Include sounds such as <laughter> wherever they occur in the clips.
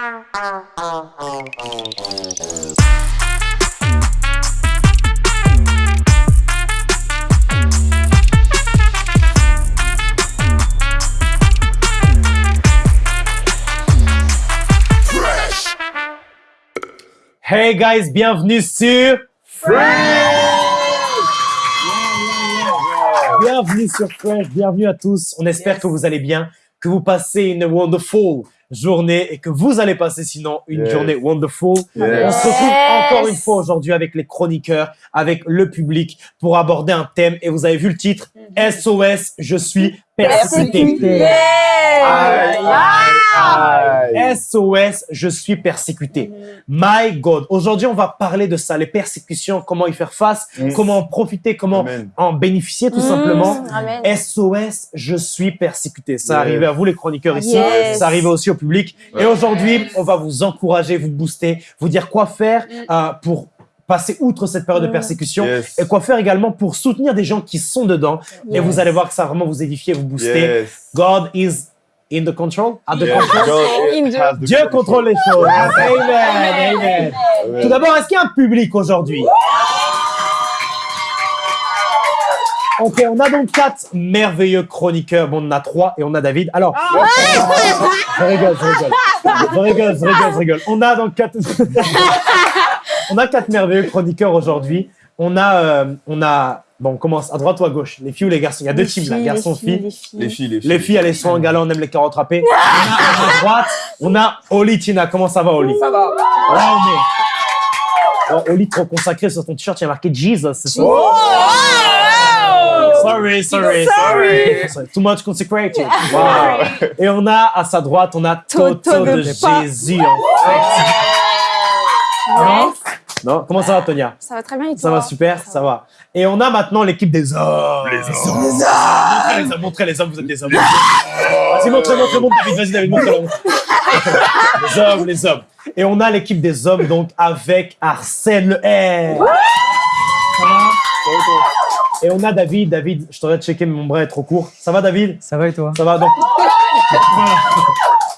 Hey guys, bienvenue sur Bienvenue sur Fresh, bienvenue à tous. On espère que vous allez bien, que vous passez une wonderful journée et que vous allez passer sinon une Yes. journée wonderful. On se retrouve encore une fois aujourd'hui avec les chroniqueurs, avec le public pour aborder un thème et vous avez vu le titre SOS, je suis persécuté. Aïe, aïe, aïe. SOS, je suis persécuté. My God. Aujourd'hui, on va parler de ça, les persécutions, comment y faire face, Mm. comment en profiter, comment Amen. en bénéficier tout Mmh, simplement. Amen. SOS, je suis persécuté. Ça Yes. arrive à vous les chroniqueurs ici, Yes. ça arrive aussi au public. Ouais. Et aujourd'hui, on va vous encourager, vous booster, vous dire quoi faire euh, pour passer outre cette période de Mm. persécution Yes. et quoi faire également pour soutenir des gens qui sont dedans. Et vous allez voir que ça va vraiment vous édifier, vous booster. Yes. God is in the control. At the Yes. control. God has the Dieu control. contrôle les choses. Amen. Amen. Amen. Tout d'abord, est-ce qu'il y a un public aujourd'hui? Ok, on a donc quatre merveilleux chroniqueurs. Bon, on en a trois et on a David. Alors, je rigole, je rigole. Je rigole, je rigole, je rigole. On a donc quatre... <laughs> on a quatre merveilleux chroniqueurs aujourd'hui. On a, euh, on a... Bon, on commence à droite ou à gauche? Les filles ou les garçons? Il y a deux teams là, garçons, filles. Les filles. Les filles, les filles. Les filles, elles sont en gala, on aime les carottes râpées. On a à droite, on a Oli Tina. Comment ça va, Oli? Ça va. Là, on est. Oh, Oli, trop consacré sur ton t-shirt, il y a marqué Jesus. C'est ça Sorry, sorry, sorry. Sorry. Too much consecrated. Wow. Et on a à sa droite, on a Toto, Toto de, Jésus. en fait. Non? Non Comment ça va, Tonia Ça va très bien et Ça toi va super, ça va. Et on a maintenant l'équipe des hommes. Les hommes. Montrez les hommes, montrez les hommes, vous êtes des hommes. Vas-y, montrez, montrez, montrez, David, vas-y, David, montrez Les hommes, les hommes. Et on a l'équipe des hommes, donc, avec Arsène Le R. Ça va Et on a David. David, je t'aurais checké, mais mon bras est trop court. Ça va, David? Ça va et toi? Ça va, donc. <laughs>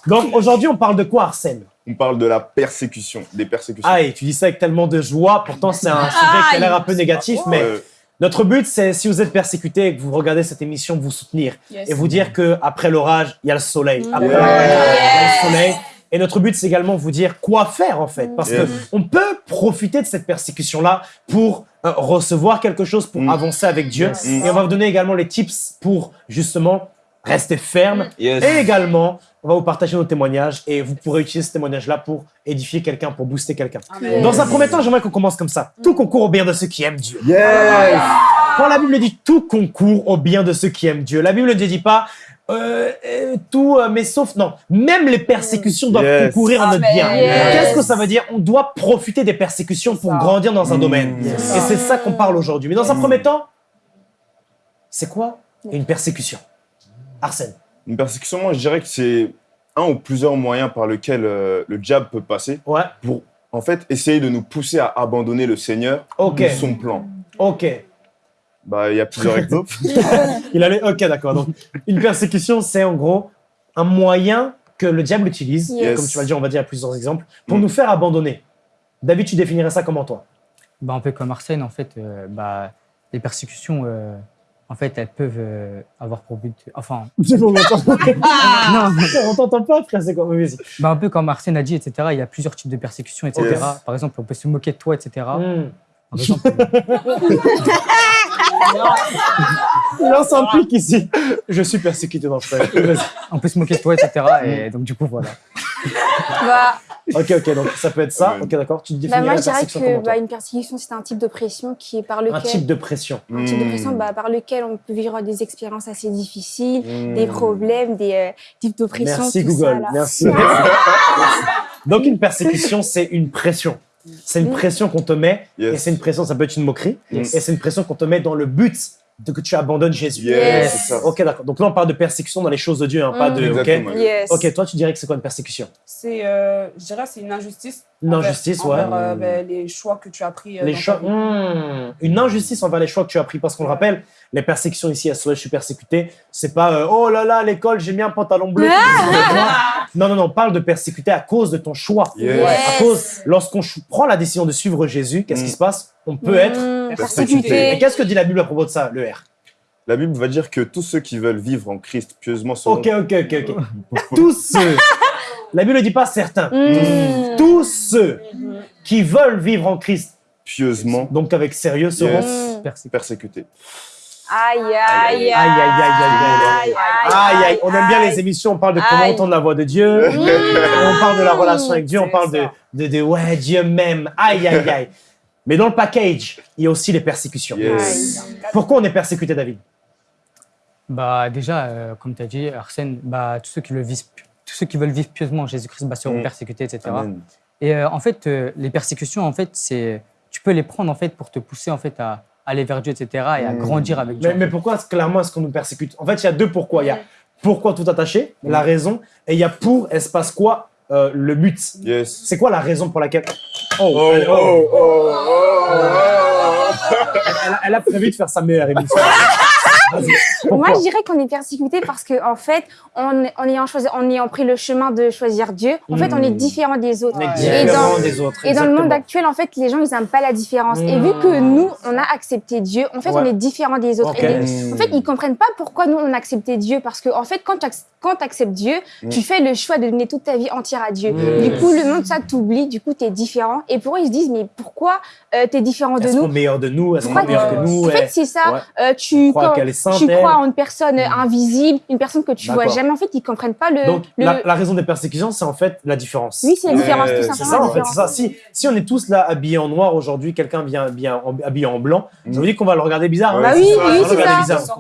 Donc, aujourd'hui, on parle de quoi, Arsène? On parle de la persécution, des persécutions. Aïe, tu dis ça avec tellement de joie. Pourtant, c'est un sujet qui a l'air un peu négatif, mais Euh, notre but, c'est si vous êtes persécuté et que vous regardez cette émission, vous soutenir Yes. et vous dire que après l'orage, il y a le soleil. Après Yes. l'orage, il y a le soleil. Et notre but, c'est également vous dire quoi faire en fait, parce Yes. que on peut profiter de cette persécution-là pour euh, recevoir quelque chose, pour Mm. avancer avec Dieu. Yes. Et on va vous donner également les tips pour justement rester ferme. Yes. Et également, on va vous partager nos témoignages et vous pourrez utiliser ce témoignage-là pour édifier quelqu'un, pour booster quelqu'un. Dans un premier temps, j'aimerais qu'on commence comme ça. Tout concourt au bien de ceux qui aiment Dieu. Yes. Quand la Bible dit tout concourt au bien de ceux qui aiment Dieu, la Bible ne dit pas euh, euh, tout, euh, mais sauf non. Même les persécutions doivent Yes. concourir à notre bien. Yes. Qu'est-ce que ça veut dire? On doit profiter des persécutions pour ça. grandir dans un Mm. domaine. Yes. Et c'est ça qu'on parle aujourd'hui. Mais dans un Mm. premier temps, c'est quoi? Une persécution Arsène. Une persécution, moi, je dirais que c'est un ou plusieurs moyens par lesquels euh, le diable peut passer Ouais. pour, en fait, essayer de nous pousser à abandonner le Seigneur Ok. ou son plan. Ok. Bah, il y a plusieurs <laughs> exemples. Il allait. Ok, d'accord. Donc, une persécution, c'est en gros un moyen que le diable utilise, Yes. comme tu vas le dire, on va dire à plusieurs exemples, pour Mm. nous faire abandonner. David, tu définirais ça comment toi? Bah, Un peu comme Arsène, en fait, euh, bah, les persécutions, euh, en fait, elles peuvent euh, avoir pour but. Enfin, <laughs> <laughs> on non, t'entend pas, frère, c'est quoi Oui, Vas-y. bah, un peu comme Arsène a dit, etc. Il y a plusieurs types de persécutions, etc. Yes. Par exemple, on peut se moquer de toi, etc. Mm. <laughs> Il lance un pic ici. Je suis persécuté dans le on peut se moquer de toi, etc. Et donc, du coup, voilà. Bah, Ok, ok, donc ça peut être ça. Ok, d'accord. Tu bah, définirais moi, la je dirais persécution que bah, une persécution, c'est un type de pression qui est par lequel. Un type de pression. un type de pression Mm. bah, par lequel on peut vivre des expériences assez difficiles, Mm. des problèmes, des euh, types d'oppression. Merci tout Google. Ça. Merci. <laughs> Merci. Donc une persécution, c'est une pression. C'est une Mm. pression qu'on te met, Yes. et c'est une pression, ça peut être une moquerie, Yes. et c'est une pression qu'on te met dans le but de que tu abandonnes Jésus. Yes. Ok, d'accord. Donc là, on parle de persécution dans les choses de Dieu, hein, pas Mm. de. Ok? Yes. Ok, toi, tu dirais que c'est quoi une persécution? C'est, euh, je dirais, c'est une injustice. Une envers- injustice, ouais. envers, euh, ben, les choix que tu as pris. euh, Les choix. Hmm. une injustice envers les choix que tu as pris. Parce qu'on le rappelle, les persécutions ici à Soleil, je suis persécuté. C'est pas euh, oh là là, à l'école, j'ai mis un pantalon bleu. <laughs> non, non, non, on parle de persécuter à cause de ton choix. Yes. Yes. À cause, lorsqu'on prend la décision de suivre Jésus, qu'est-ce Mm. qui se passe? On peut être. Persécuté. persécuté. Et qu'est-ce que dit la Bible à propos de ça, le R? La Bible va dire que tous ceux qui veulent vivre en Christ pieusement seront Ok, ok, ok, ok. <laughs> Tous ceux. La Bible ne dit pas certains. Mmh. Tous ceux qui veulent vivre en Christ, pieusement donc avec sérieux, seront. Yes. Persécuté. persécutés. Aïe, aïe, Aïe, aïe, aïe, aïe, aïe, Aïe, aïe, on aime bien les aïe. émissions, on parle de comment Aïe. entendre la voix de Dieu, Mmh. on parle de la relation avec Dieu, on parle de, de ouais, Dieu m'aime, aïe, aïe, aïe. Mais dans le package, il y a aussi les persécutions. Yes. Pourquoi on est persécuté, David? Bah, déjà, euh, comme tu as dit, Arsène, bah, tous, ceux qui le visent, tous ceux qui veulent vivre pieusement en Jésus-Christ bah, seront Mm. persécutés, etc. Amen. Et euh, en fait, euh, les persécutions, en fait, c'est, tu peux les prendre en fait pour te pousser en fait à aller vers Dieu, etc. et à Mm. grandir avec Dieu. mais, mais pourquoi, clairement, est-ce qu'on nous persécute? En fait, il y a deux pourquoi. Il y a pourquoi tout attaché, la raison, et il y a pour, espace quoi, euh, le but. Yes. C'est quoi la raison pour laquelle. Oh, Oh, elle, oh, oh. elle a prévu de faire sa meilleure émission. <laughs> <laughs> Moi, je dirais qu'on est persécuté parce que, en fait, en, en ayant choisi, en ayant pris le chemin de choisir Dieu, en fait, on est Mm. différent des autres. On est. Et dans, des autres. et dans le monde actuel, en fait, les gens, ils n'aiment pas la différence. Et vu que nous, on a accepté Dieu, en fait, Ouais. on est différent des autres. Ok. Et les- en fait, ils comprennent pas pourquoi nous, on a accepté Dieu. Parce que, en fait, quand tu acceptes Dieu, Mm. tu fais le choix de donner toute ta vie entière à Dieu. Du coup, le monde, ça t'oublie. Du coup, tu es différent. Et pour eux, ils se disent, mais pourquoi tu es différent de Elles sont nous meilleures de nous, elles sont Pourquoi meilleures que nous? En fait, c'est ça. Euh, tu, tu crois en une personne euh, invisible, une personne que tu vois jamais. En fait, ils comprennent pas le. Donc, le- la, la raison des persécutions, c'est en fait la différence. Oui, c'est la différence, tout c'est C'est simplement. ça, en fait, ça. Si, si on est tous là habillés en noir aujourd'hui, quelqu'un vient, vient en- habillé en blanc, ça veut dire qu'on va le regarder bizarre. hein. Ouais, Bah c'est oui, oui, c'est ça.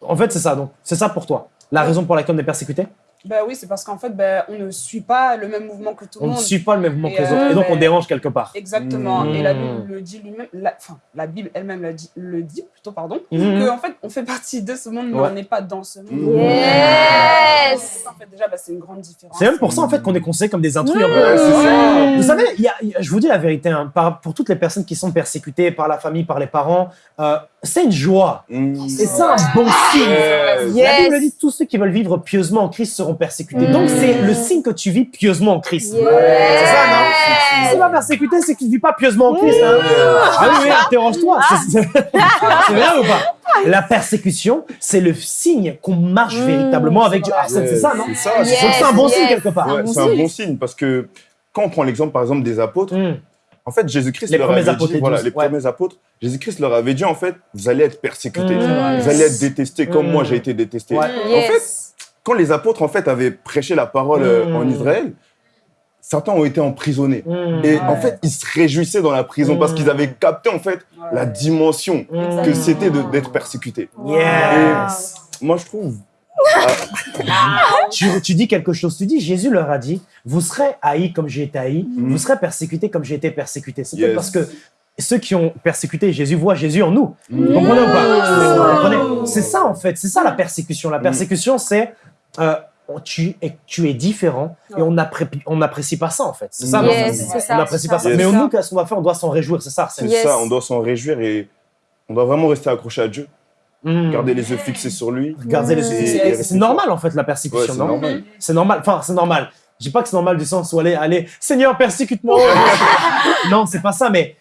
En fait, c'est ça. Donc, c'est ça pour toi. La raison pour laquelle on est persécuté? Ben oui, c'est parce qu'en fait, ben, on ne suit pas le même mouvement que tout le On ne monde. suit pas le même mouvement Et, que les euh, autres. Et donc, on dérange quelque part. Exactement. Mmh. Et la Bible le dit lui-même, la, enfin, la Bible elle-même le dit, le dit plutôt, pardon, Mhm. que en fait, on fait partie de ce monde, mais Ouais. on n'est pas dans ce monde. Mmh. Yes. En fait, déjà, ben, c'est une grande différence. C'est même pour ça, en fait, qu'on est considérés comme des intrus. Ouais, ça. Vous savez, il y a- y a- je vous dis la vérité, hein, par- pour toutes les personnes qui sont persécutées par la famille, par les parents, euh, c'est une joie. Mm. C'est un bon signe. Yes. La Bible dit tous ceux qui veulent vivre pieusement en Christ seront persécutés. Mm. Donc c'est le signe que tu vis pieusement en Christ. Yes. C'est ça, non? Si tu vas persécuter, c'est que tu ne vis pas pieusement en Christ. Hein. Ah oui, oui, interroge-toi. C'est- C'est vrai ou pas? La persécution, c'est le signe qu'on marche Mm. véritablement avec Dieu. Arsène, c'est ça, non? C'est ça, Yes. ça. Un bon signe quelque part. Ouais, c'est un bon signe parce que quand on prend l'exemple par exemple des apôtres, Mm. En fait Jésus-Christ Les leur premiers avait apôtres, dit, les voilà, douze, les ouais. premiers apôtres, Jésus-Christ leur avait dit en fait, vous allez être persécutés, Mm. vous allez être détestés comme Mm. moi j'ai été détesté. Ouais. En fait, quand les apôtres en fait avaient prêché la parole euh, Mm. en Israël, certains ont été emprisonnés. Mm. Et Ouais. en fait, ils se réjouissaient dans la prison parce Mm. qu'ils avaient capté en fait Ouais. la dimension Mm. que c'était d'être persécuté. Yes. Moi, je trouve. Tu, tu dis quelque chose. Tu dis, Jésus leur a dit, vous serez haïs comme j'ai été haï, Mhm. vous serez persécutés comme j'ai été persécuté. C'est Yes. peut-être parce que ceux qui ont persécuté Jésus voient Jésus en nous. Mm. Vous comprenez ou pas C'est ça en fait, c'est ça la persécution. La persécution, c'est euh, tu, es, tu es différent et on n'apprécie on pas ça en fait. C'est ça, Yes, c'est ça. On n'apprécie pas ça. Yes. Mais nous, qu'est-ce qu'on doit faire On doit s'en réjouir, c'est ça. C'est. Yes. ça, on doit s'en réjouir et on doit vraiment rester accroché à Dieu, Mm. garder les yeux fixés sur lui. Les Mmh. c'est- normal en fait la persécution, c'est non normal. C'est normal. Enfin, c'est normal. Je dis pas que c'est normal du sens où aller, allez, Seigneur, persécute-moi. <laughs> non, c'est pas ça, mais,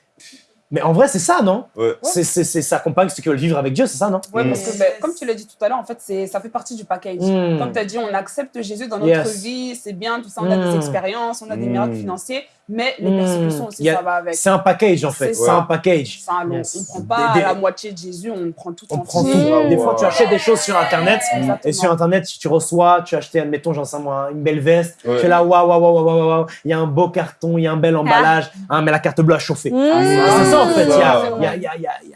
mais en vrai, c'est ça, non Ouais. C'est, ça accompagne ceux qui veulent vivre avec Dieu, c'est ça, non Mm. parce que ben, comme tu l'as dit tout à l'heure, en fait, c'est ça fait partie du package. Mm. Comme tu as dit, on accepte Jésus dans notre Yes. vie, c'est bien, tout ça, on a Mm. des expériences, on a des Mm. miracles financiers, mais les persécutions aussi, Il y a- ça va avec. C'est un package, en fait. C'est un package. Un lot. Yes. On prend pas Des- des- la moitié de Jésus, on prend tout On entier. prend tout. Mm. Des fois, tu achètes des choses sur Internet. Exactement. Et sur Internet, tu reçois, tu as acheté, admettons, j'en sais moi, une belle veste. Ouais. Tu es là, waouh, waouh, waouh, waouh, waouh, waouh. Il y a un beau carton, il y a un bel emballage. Hein, mais la carte bleue a chauffé. Mmh. C'est ça, en fait. Il y a, Ouais. il y a- il y a- il y a- il y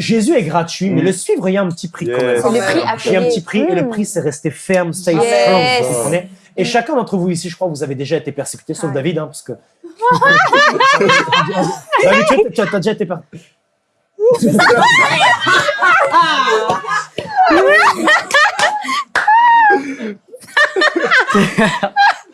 Jésus est gratuit, mais Mm. le suivre, il y a un petit prix quand même. Yes. Prix à Il y a un petit prix et le Mmh. prix, c'est rester ferme, stay Yes. strong. Vous comprenez et chacun d'entre vous ici, je crois, vous avez déjà été persécuté, sauf. David, hein, parce que. David, <laughs> tu as- tu as, déjà été persécuté. <laughs>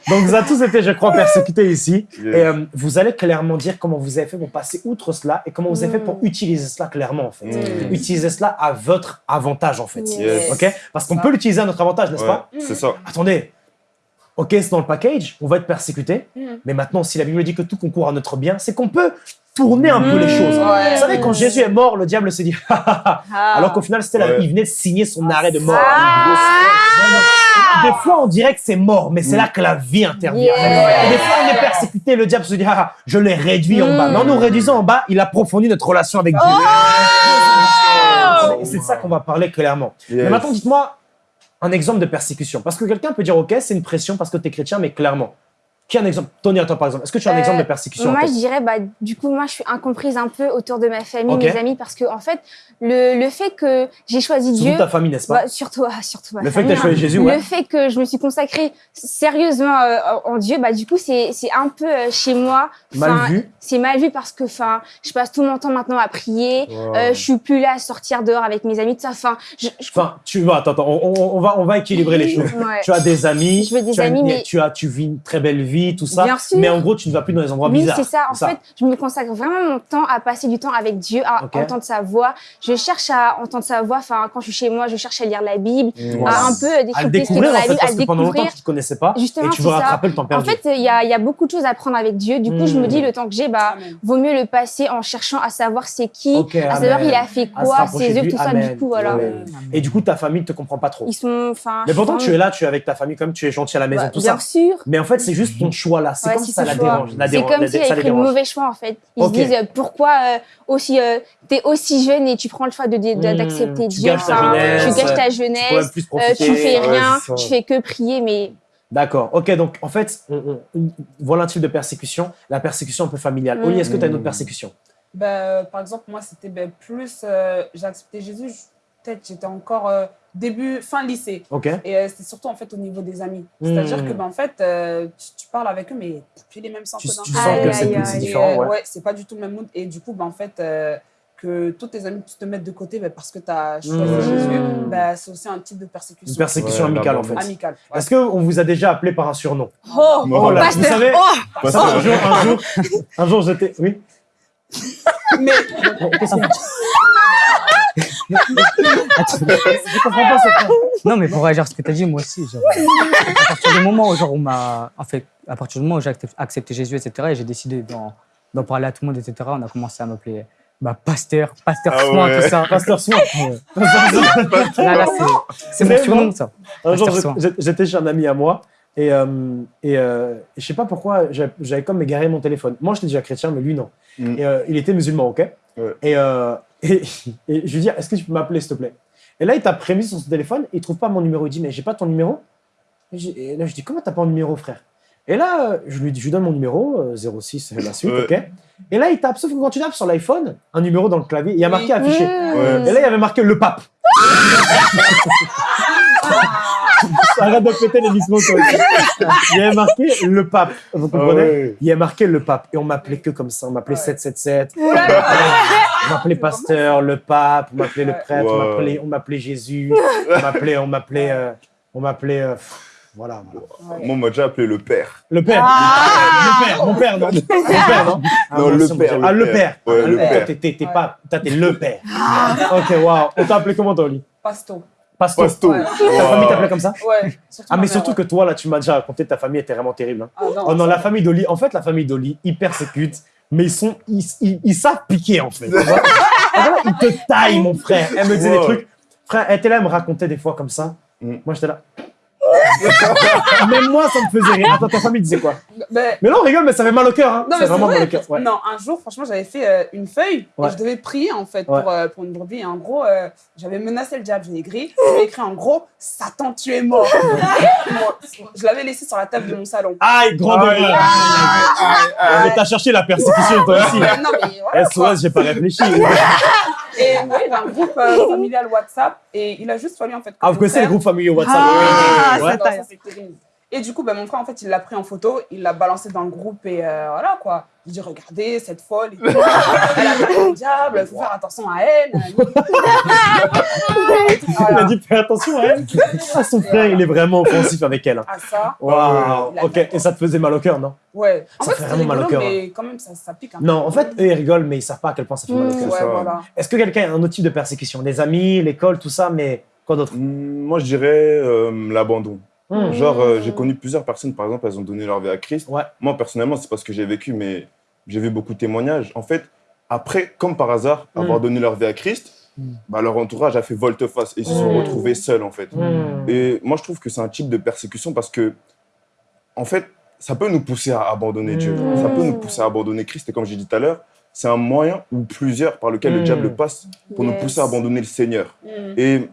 Donc vous avez tous été, je crois, persécutés ici. Yes. Et euh, vous allez clairement dire comment vous avez fait pour passer outre cela et comment vous avez fait pour utiliser cela clairement, en fait. Mm. Utiliser cela à votre avantage, en fait. Yes. Ok? Parce qu'on peut l'utiliser à notre avantage, n'est-ce Ouais, pas? c'est ça. Attendez. Ok, c'est dans le package, on va être persécuté. Mm. Mais maintenant, si la Bible dit que tout concourt à notre bien, c'est qu'on peut tourner un peu les choses. Ouais. Vous savez, quand Jésus est mort, le diable s'est dit, <laughs> Ah. alors qu'au final, c'était là, Ouais. il venait de signer son arrêt de mort. Ah. Des fois, on dirait que c'est mort, mais c'est là que la vie intervient. Yeah. Et des fois, on est persécuté, le diable se dit, ah, je l'ai réduit en bas. Mais en nous réduisant en bas, il approfondit notre relation avec Dieu. Et c'est de ça qu'on va parler clairement. Mais maintenant, dites-moi un exemple de persécution. Parce que quelqu'un peut dire, OK, c'est une pression parce que tu es chrétien, mais clairement. Qui a un exemple? Tony, à toi, par exemple. Est-ce que tu as un Euh, exemple de persécution en Moi, je dirais, bah, du coup, moi, je suis incomprise un peu autour de ma famille, Ok. mes amis, parce que, en fait, le, le fait que j'ai choisi Surtout Dieu. ta famille, n'est-ce pas? Bah, surtout, <laughs> surtout ma Le fait que tu as choisi hein. Jésus, ouais. Le fait que je me suis consacrée sérieusement euh, en Dieu, bah, du coup, c'est c'est un peu euh, chez moi. Mal vu. C'est mal vu parce que enfin, je passe tout mon temps maintenant à prier. Euh, je suis plus là à sortir dehors avec mes amis, tout ça. Enfin, je, je- Enfin, tu vas, attends, attends, on, on- on va, on va équilibrer les <laughs> choses. Ouais. Tu as des amis, Je veux des tu, as une- amis, mais- tu, as, tu vis une très belle vie, tout ça. Bien sûr. Mais en gros, tu ne vas plus dans les endroits Oui, bizarres. c'est ça. En fait, je me consacre vraiment mon temps à passer du temps avec Dieu, à entendre sa voix. Je cherche à entendre sa voix. Enfin, quand je suis chez moi, je cherche à lire la Bible, à un peu décrypter ce qui est découvrir, dans en la Bible, à parce le que pendant longtemps, découvrir. tu ne connaissais pas. Justement, et tu veux ça. rattraper le temps En perdu. fait, il y a, il y a beaucoup de choses à apprendre avec Dieu. Du coup, je me Hmm. dis, le temps que j'ai, bah, vaut mieux le passer en cherchant à savoir c'est qui, Ok, à savoir amen. il a fait quoi, ses œuvres, tout ça. Du coup, voilà. Et du coup, ta famille ne te comprend pas trop. Ils sont, enfin. Mais pourtant, tu es là, tu es avec ta famille, comme tu es gentil à la maison, Bah, tout bien ça. sûr. Mais en fait, c'est juste ton choix là. C'est Ouais, comme c'est ça la choix. dérange. La C'est comme la- s'il avait les pris le mauvais choix en fait. Ils se disent euh, pourquoi euh, aussi euh, t'es aussi jeune et tu prends le choix de de- Hmm, d'accepter tu Dieu. gâches enfin, jeunesse, tu gâches ta jeunesse. euh, profiter. tu fais rien, tu fais que prier, mais D'accord. Ok, donc en fait, on, on- une- voilà un type de persécution. La persécution un peu familiale. Mm. Oli, est-ce que tu as une autre Mm. persécution? Ben, euh, par exemple, moi, c'était ben, plus. euh, j'ai accepté Jésus, peut-être j'étais encore euh, début, fin lycée. Ok. Et euh, c'était surtout en fait au niveau des amis. Hmm. C'est-à-dire que ben, en fait, euh, tu, tu parles avec eux, mais plus les mêmes sens Tu, que tu dans- sens Aïe, que aïe, c'est c'est différent, euh, ouais. c'est pas du tout le même mood. Et du coup, ben, en fait, euh, que tous tes amis te mettent de côté ben, parce que tu as choisi Hmm. Jésus, Hmm. ben, c'est aussi un type de persécution. Une persécution Ouais, amicale, en fait. amicale. ouais. Est-ce qu'on vous a déjà appelé par un surnom? Oh, Oh là, vous pasteur, savez, oh vous savez, un jour, un jour, un jour, j'étais. Oui. Mais Bon, Qu'est-ce qu'il y a Je comprends pas cette Non, mais pour réagir à ce que tu as dit, moi aussi, genre, à partir du moment où genre, on m'a. En fait, à partir du moment où j'ai accepté- Jésus, etc., et j'ai décidé d'en d'en parler à tout le monde, etc., on a commencé à m'appeler bah, pasteur, pasteur Ah soin, ouais. tout ça. Pasteur Soin. Ouais. Là, là, c'est- mon surnom, ça. Un jour, j'étais- chez un ami à moi et, euh, et, euh, je sais pas pourquoi j'avais j'avais comme égaré mon téléphone. Moi, j'étais déjà chrétien, mais lui, non. Mm. Et, euh, il était musulman, ok? Ouais. et, euh, et, et je lui dis, est-ce que tu peux m'appeler, s'il te plaît? Et là, il t'a prémis sur son téléphone, il trouve pas mon numéro. Il dit, mais j'ai pas ton numéro. Et, là, je dis, comment t'as pas mon numéro, frère? Et là, euh, je lui, dis- je lui donne mon numéro, euh, 06, c'est la suite, Ouais. ok? Et là, il tape, sauf que quand tu tapes sur l'iPhone, un numéro dans le clavier, il y a marqué Oui. affiché. Et là, il y avait marqué le pape. <laughs> Arrête de péter les aussi. Il y avait marqué le pape. Vous Ah comprenez ouais. Il y a marqué le pape. Et on m'appelait que comme ça. On m'appelait Ouais. 777. Oh là là. On m'appelait pasteur, le pape. On m'appelait le Ouais. prêtre. On Wow. m'appelait- On m'appelait Jésus. On m'appelait. On m'appelait. euh, on m'appelait. euh, pff, voilà. voilà. Ouais. Moi, on m'a déjà appelé le père. Le père. Le père. Mon père, non. Mon père, non. <laughs> Ah, Non, le père, Ah, le père. Ouais, Ah, le père. t'es- T'es t'es pas. T'es le père. Ok, waouh. On t'a appelé comment, toi, Oli? Pasto. Pasto. Pasto. Ouais. Ta famille t'appelait comme ça Ouais. Ah, ma mais surtout ouais. que toi, là, tu m'as déjà raconté, ta famille était vraiment terrible. hein. Ah, non, Oh non, la famille d'Oli, en fait, la famille d'Oli, ils persécutent, mais ils sont, ils, ils, ils savent piquer, en fait. tu vois. En <laughs> fait, ils te taillent, mon frère. Elle me disait des trucs. Frère, elle était là, elle me racontait des fois comme ça. Mm. Moi, j'étais là. <laughs> <laughs> Même moi, ça me faisait rire. Attends, ta famille disait quoi Ben, Mais là, on rigole, mais ça fait mal au cœur. Hein. Non, c'est mais vraiment vrai. mal au cœur. Ouais. Non, un jour, franchement, j'avais fait euh, une feuille Ouais. et je devais prier en fait Ouais. pour, euh, pour une brebis. Et en gros, euh, j'avais menacé le diable. J'ai écrit, j'avais écrit en gros, Satan, tu es mort. <laughs> Je l'avais laissé sur la table de mon salon. Aïe, grand erreur. Mais t'as cherché la persécution, toi aussi. non, mais voilà. quoi. SOS, j'ai pas réfléchi. <laughs> Et ouais, il y avait un groupe euh, familial WhatsApp et il a juste fallu en fait. Ah, vous connaissez les frère- groupes familiaux WhatsApp? Ah, Ouais. Non, ça, c'est Et du coup, ben, mon frère, en fait, il l'a pris en photo, il l'a balancé dans le groupe et euh, voilà quoi. Il dit Regardez, cette folle, <laughs> fait le diable, il faut faire attention à elle. <laughs> Il a dit fais attention à elle. Ah, son frère, il est vraiment offensif avec elle. hein. À ça. Waouh. Il Ok, et ça te faisait mal au cœur, non? Ouais. En Ça fait, vraiment mal au cœur, mais quand même, ça, ça pique un peu. Non, en fait, eux, ils rigolent, mais ils savent pas à quel point ça fait mal au Mm, cœur. ouais, voilà. Est-ce que quelqu'un a un autre type de persécution? Les amis, l'école, tout ça, mais quoi d'autre? Hmm, Moi, je dirais euh, l'abandon. Hmm. Genre, euh, j'ai connu plusieurs personnes, par exemple, elles ont donné leur vie à Christ. Ouais. Moi, personnellement, c'est pas ce que j'ai vécu, mais j'ai vu beaucoup de témoignages. En fait, après, comme par hasard, Mm. avoir donné leur vie à Christ, Mm. bah, leur entourage a fait volte-face et ils se sont retrouvés seuls, en fait. Et moi, je trouve que c'est un type de persécution parce que, en fait, ça peut nous pousser à abandonner Dieu. Ça peut nous pousser à abandonner Christ. Et comme j'ai dit tout à l'heure, c'est un moyen ou plusieurs par lequel le diable passe pour nous pousser à abandonner le Seigneur. Et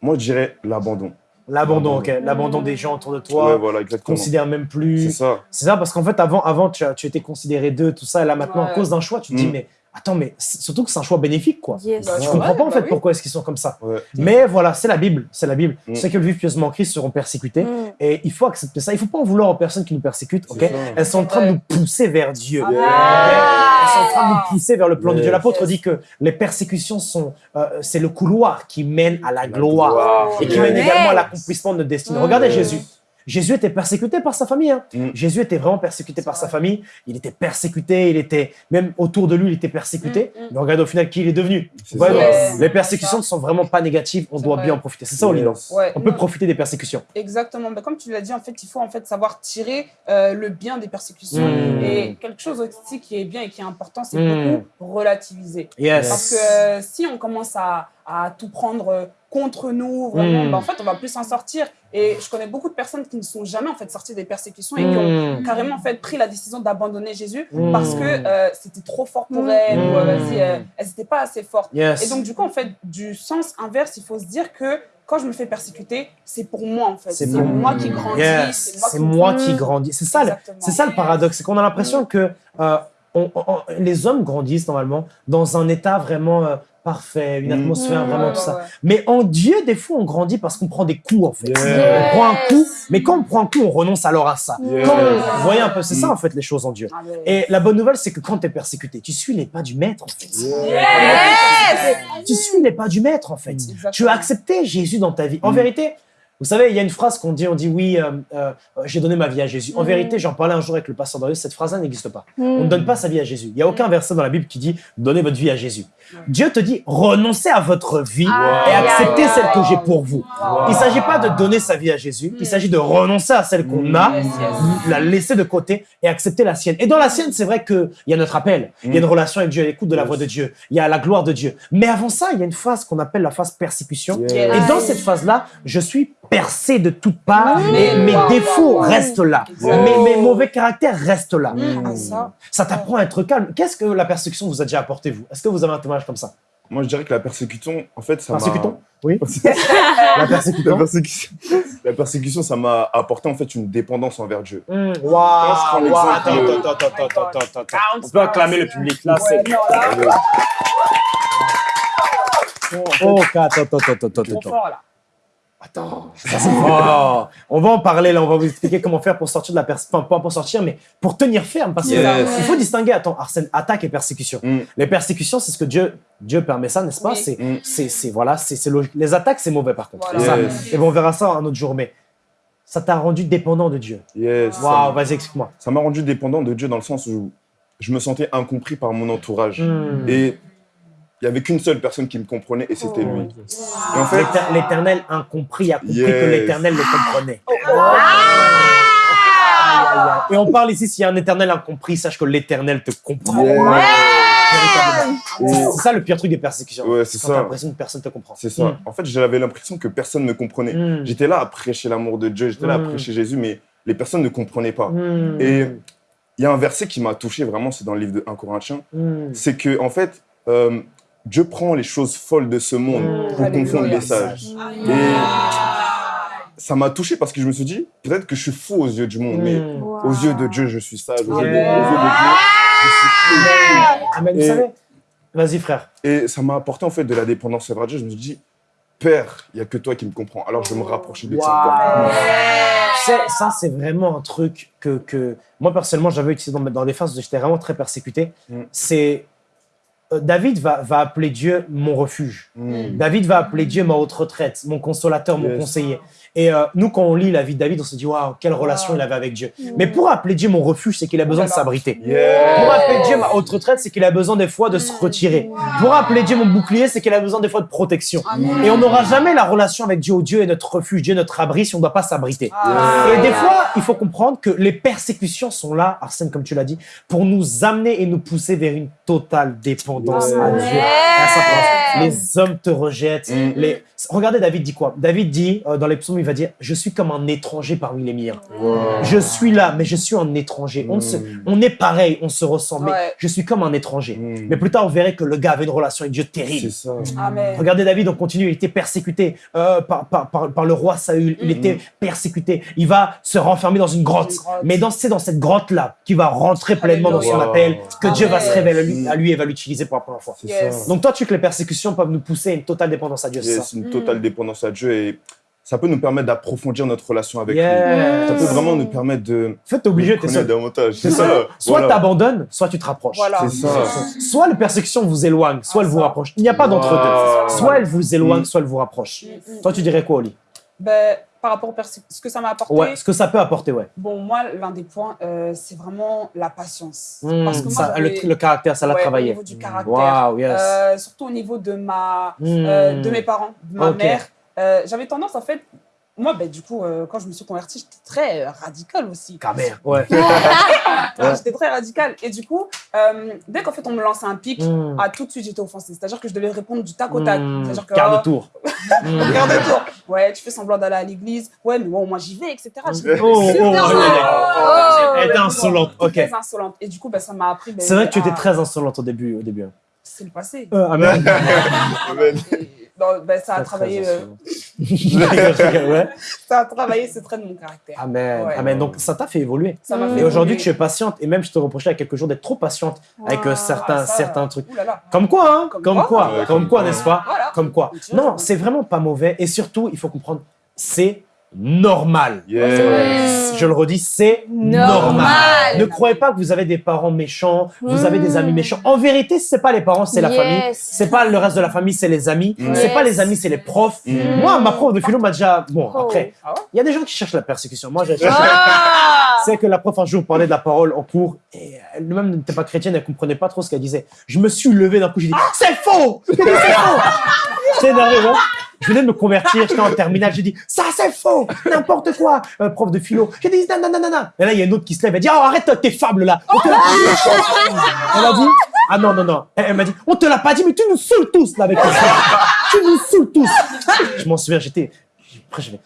moi, je dirais l'abandon. L'abandon, ok. L'abandon des gens autour de toi. ouais, voilà, exactement. Considère même C'est plus. ça. C'est ça, parce qu'en fait, avant, avant tu, as- tu étais considéré d'eux, tout ça, et là maintenant, à cause d'un choix, tu te dis, Mm. mais attends, mais surtout que c'est un choix bénéfique, quoi. Yes. Bah, Je Ouais, comprends pas en bah fait oui. pourquoi est-ce qu'ils sont comme ça. Ouais. Mais voilà, c'est la Bible, c'est la Bible. Mm. Ceux qui le vivent pieusement en Christ seront persécutés. Mm. Et il faut accepter ça. Il faut pas en vouloir aux personnes qui nous persécutent, ok. Elles sont en train de nous pousser vers Dieu. Ah. Elles sont en train de nous pousser vers le plan de. Dieu. L'apôtre Yes. dit que les persécutions sont, euh, c'est le couloir qui mène à la gloire gloire. et qui Yes. mène également à l'accomplissement de notre destinée. Mm. Regardez Yes. Jésus. Jésus était persécuté par sa famille. hein. Mm. Jésus était vraiment persécuté par sa famille. Il était persécuté, il était même autour de lui, il était persécuté. Mm, mm. Mais regardez au final qui il est devenu. Ouais, ouais. Les persécutions ne sont vraiment pas négatives. On doit vrai. bien en profiter. C'est ça. Ouais, On peut non, profiter des persécutions. Exactement. Ben, comme tu l'as dit, en fait, il faut en fait savoir tirer euh, le bien des persécutions. Et quelque chose aussi qui est bien et qui est important, c'est beaucoup relativiser. Yes. Parce que euh, si on commence à, à tout prendre euh, contre nous, vraiment, Mm. ben, en fait, on va plus s'en sortir. Et je connais beaucoup de personnes qui ne sont jamais en fait sorties des persécutions et qui ont Mm. carrément en fait pris la décision d'abandonner Jésus Mm. parce que euh, c'était trop fort pour elles ou euh, euh, elles n'étaient pas assez fortes. Yes. Et donc, du coup, en fait, du sens inverse, il faut se dire que quand je me fais persécuter, c'est pour moi, en fait. C'est moi qui grandis. Yes. C'est moi qui grandis. C'est ça, le- Exactement. c'est ça le paradoxe. C'est qu'on a l'impression que euh, on- on- les hommes grandissent normalement dans un état vraiment euh, parfait, une Mm. atmosphère vraiment Ouais, tout ça. ouais. Mais en Dieu, des fois, on grandit parce qu'on prend des coups, en fait. Yes. On prend un coup, mais quand on prend un coup, on renonce alors à ça. Yes. Quand on- vous voyez un peu, c'est ça, Mm. en fait, les choses en Dieu. Ah. Et la bonne nouvelle, c'est que quand tu es persécuté, tu suis les pas du maître, en fait. Tu suis les pas du maître, en fait. Exactement. Tu as accepté Jésus dans ta vie. En Mm. vérité, vous savez, il y a une phrase qu'on dit, on dit oui, euh, euh, j'ai donné ma vie à Jésus. En Mm. vérité, j'en parlais un jour avec le pasteur Darius, cette phrase-là n'existe pas. Mm. On ne donne pas sa vie à Jésus. Il n'y a aucun verset dans la Bible qui dit donnez votre vie à Jésus. Dieu te dit renoncez à votre vie et acceptez celle que j'ai pour vous. Wow. Il ne s'agit pas de donner sa vie à Jésus, il Mm. s'agit de renoncer à celle qu'on Mm. a, Yes, yes. la laisser de côté et accepter la sienne. Et dans la sienne, c'est vrai qu'il y a notre appel, il y a une relation avec Dieu, l'écoute de la voix de Dieu, il y a la gloire de Dieu. Mais avant ça, il y a une phase qu'on appelle la phase persécution. Yes. Et dans cette phase-là, je suis percé de toutes parts Mm. et mes Wow, défauts wow, wow. restent là. Mes, mes mauvais caractères restent là. Mm, ah, ça. Ça t'apprend à être calme. Qu'est-ce que la persécution vous a déjà apporté, vous Est-ce que vous avez un témoignage comme ça Moi, je dirais que la persécution, en fait, ça m'a... Persécuton Oui. La La persécution persécution, la persécution, ça m'a apporté en fait une dépendance envers Dieu. Mmh, Waouh l'exemple Attends, de- attends, attends, attends, attends, attends, attends. Ah, On peut acclamer le public. Là, c'est... Ouais, là, Oh, attends, attends, attends, attends, attends. ça. On va en parler là, on va vous expliquer comment faire pour sortir de la persécution. Enfin, pas pour sortir, mais pour tenir ferme. Parce qu'il Yes. faut distinguer, attends, Arsène, attaque et persécution. Mm. Les persécutions, c'est ce que Dieu, Dieu permet ça, n'est-ce pas? Oui. C'est, Mm. c'est, voilà, c'est, c'est logique. Les attaques, c'est mauvais par contre. Voilà. Ça. Yes. Et bon, on verra ça un autre jour, mais ça t'a rendu dépendant de Dieu. Yes. Waouh, vas-y, explique-moi. Ça m'a rendu dépendant de Dieu dans le sens où je me sentais incompris par mon entourage. Mm. Et il n'y avait qu'une seule personne qui me comprenait et c'était Oh. lui. Et en fait, L'éter- L'éternel incompris a compris Yes. que l'éternel le comprenait. Oh, aïe. Et on parle ici, s'il y a un éternel incompris, sache que l'éternel te comprend. Yeah. C'est ça le pire truc des persécutions. Ouais, c'est ça. l'impression que personne te comprend. C'est ça. Mm. En fait, j'avais l'impression que personne ne me comprenait. Mm. J'étais là à prêcher l'amour de Dieu, j'étais là à Mm. prêcher Jésus, mais les personnes ne comprenaient pas. Mm. Et il y a un verset qui m'a touché vraiment, c'est dans le livre de 1 Corinthiens. Mm. C'est que, en fait, euh, Dieu prend les choses folles de ce monde Mm. pour confondre les sages. Et ça m'a touché parce que je me suis dit, peut-être que je suis fou aux yeux du monde, mais Mm. Wow. aux yeux de Dieu, je suis sage. Aux, yeux, de, aux yeux de Dieu, je suis Amen, vous savez Vas-y, frère. Et ça m'a apporté en fait de la dépendance envers Dieu. Je me suis dit, père, il y a que toi qui me comprends. Alors je vais me rapprocher de. Tu sais, ça, c'est vraiment un truc que, que moi, personnellement, j'avais utilisé dans, dans des phases où j'étais vraiment très persécuté. Mm. C'est. Euh, David va, va appeler Dieu mon refuge. Mm. David va appeler Dieu ma haute retraite, mon consolateur, mon Yes. conseiller. Et euh, nous, quand on lit la vie de David, on se dit, waouh, quelle relation il avait avec Dieu. Mais pour appeler Dieu mon refuge, c'est qu'il a besoin de s'abriter. Yeah. Pour appeler Dieu ma haute retraite, c'est qu'il a besoin des fois de se retirer. Pour appeler Dieu mon bouclier, c'est qu'il a besoin des fois de protection. Amen. Et on n'aura jamais la relation avec Dieu. où Dieu est notre refuge, Dieu est notre abri si on ne doit pas s'abriter. Ah. Et des fois, il faut comprendre que les persécutions sont là, Arsène, comme tu l'as dit, pour nous amener et nous pousser vers une totale dépendance à Amen. Dieu. À sa place. Les hommes te rejettent. Mm. Les... Regardez, David dit quoi? David dit, euh, dans les psaumes, il va dire Je suis comme un étranger parmi les miens. Wow. Je suis là, mais je suis un étranger. On, se- Mm. on est pareil, on se ressemble, mais Ouais. je suis comme un étranger. Mm. Mais plus tard, on verrait que le gars avait une relation avec Dieu terrible. C'est ça. Amen. Regardez David, on continue, il était persécuté euh, par, par, par, par le roi Saül, il Mhm. était persécuté. Il va se renfermer dans une grotte. Une grotte. Mais c'est dans cette grotte-là qu'il va rentrer pleinement dans son appel, que Dieu va se révéler à lui, à lui et va l'utiliser pour la première fois. C'est Yes. Donc toi, tu sais que les persécutions peuvent nous pousser à une totale dépendance à Dieu, c'est Yes, ça C'est une totale dépendance à Dieu et ça peut nous permettre d'approfondir notre relation avec Yes. lui. Ça peut vraiment nous permettre de En fait, t'es obligé, t'es seul. davantage. C'est ça. <laughs> ça. Soit Voilà. t'abandonnes, soit tu te rapproches. Voilà. C'est ça. Soit les persécutions vous éloignent, soit Ah, elles vous ça. rapprochent. Il n'y a pas d'entre Wow. deux. Soit elles vous éloignent, Mm. soit elles vous rapprochent. Mm, mm. Toi, tu dirais quoi, Oli? Ben, par rapport au ce que ça m'a apporté, Ouais, ce que ça peut apporter, ouais. bon, moi, l'un des points, euh, c'est vraiment la patience. Mm, Parce que moi, ça, le, le caractère, ça l'a ouais, Au travaillé. niveau du caractère. Waouh, yes. Euh, surtout au niveau de ma, euh, de mes parents, de ma mère. J'avais tendance, en fait, moi, ben, du coup, euh, quand je me suis convertie, j'étais très euh, radicale aussi. Ta mère. Ouais. <laughs> Ouais, J'étais très radicale. Et du coup, euh, dès qu'en fait, on me lançait un pic, Mm. ah, tout de suite, j'étais offensée. C'est-à-dire que je devais répondre du tac au tac. Mm. C'est-à-dire que, Quart oh, de tour. <laughs> Mm. Quart de tour. Ouais, tu fais semblant d'aller à l'église. Ouais, mais bon, moi, j'y vais, etc. J'étais Oh, oh, super oh, insolente. oh, insolente, ok. Très insolente. Et du coup, ben, ça m'a appris. ben, C'est vrai que tu étais très insolente au début. Au début. C'est le passé. Euh, amen. <laughs> Amen. Et, non, ben, ça a travaillé, euh, <laughs> ouais. ça a travaillé ce trait de mon caractère. Amen. Ouais. Amen. Donc, ça t'a fait évoluer. Ça m'a fait Et aujourd'hui, tu es patiente. Et même, je te reprochais il y a quelques jours d'être trop patiente avec euh, Ah, certains, Ah, ça, certains trucs. ouh là là. Comme quoi, hein Comme Comme quoi. quoi Ouais, Comme quoi, quoi. n'est-ce pas? Voilà. Comme quoi Non, c'est vraiment pas mauvais. Et surtout, il faut comprendre, c'est normal. Yes. Je le redis, c'est normal. Normal. Ne croyez pas que vous avez des parents méchants, vous avez des amis méchants. En vérité, c'est pas les parents, c'est la Yes. famille. C'est pas le reste de la famille, c'est les amis. Mm. C'est pas Yes. les amis, c'est les profs. Mm. Moi, ma prof de philo m'a déjà. Bon, Oh. après, Ah il y a des gens qui cherchent la persécution. Moi, j'ai cherché. Ah <laughs> C'est que la prof un jour parlait de la parole en cours et elle-même n'était pas chrétienne, elle comprenait pas trop ce qu'elle disait. Je me suis levé d'un coup, j'ai dit c'est faux, <laughs> c'est faux. J'étais énervé, ouais. Je venais de me convertir, j'étais en terminale, j'ai dit ça c'est faux, n'importe quoi, Euh, prof de philo. J'ai dit non. Et là il y a une autre qui se lève, elle dit oh arrête tes fables là. On te l'a dit. Elle a dit ah non non non. Elle, elle m'a dit on te l'a pas dit mais tu nous saoules tous là avec tes fables. Tu nous saoules tous. Je m'en souviens, j'étais après je vais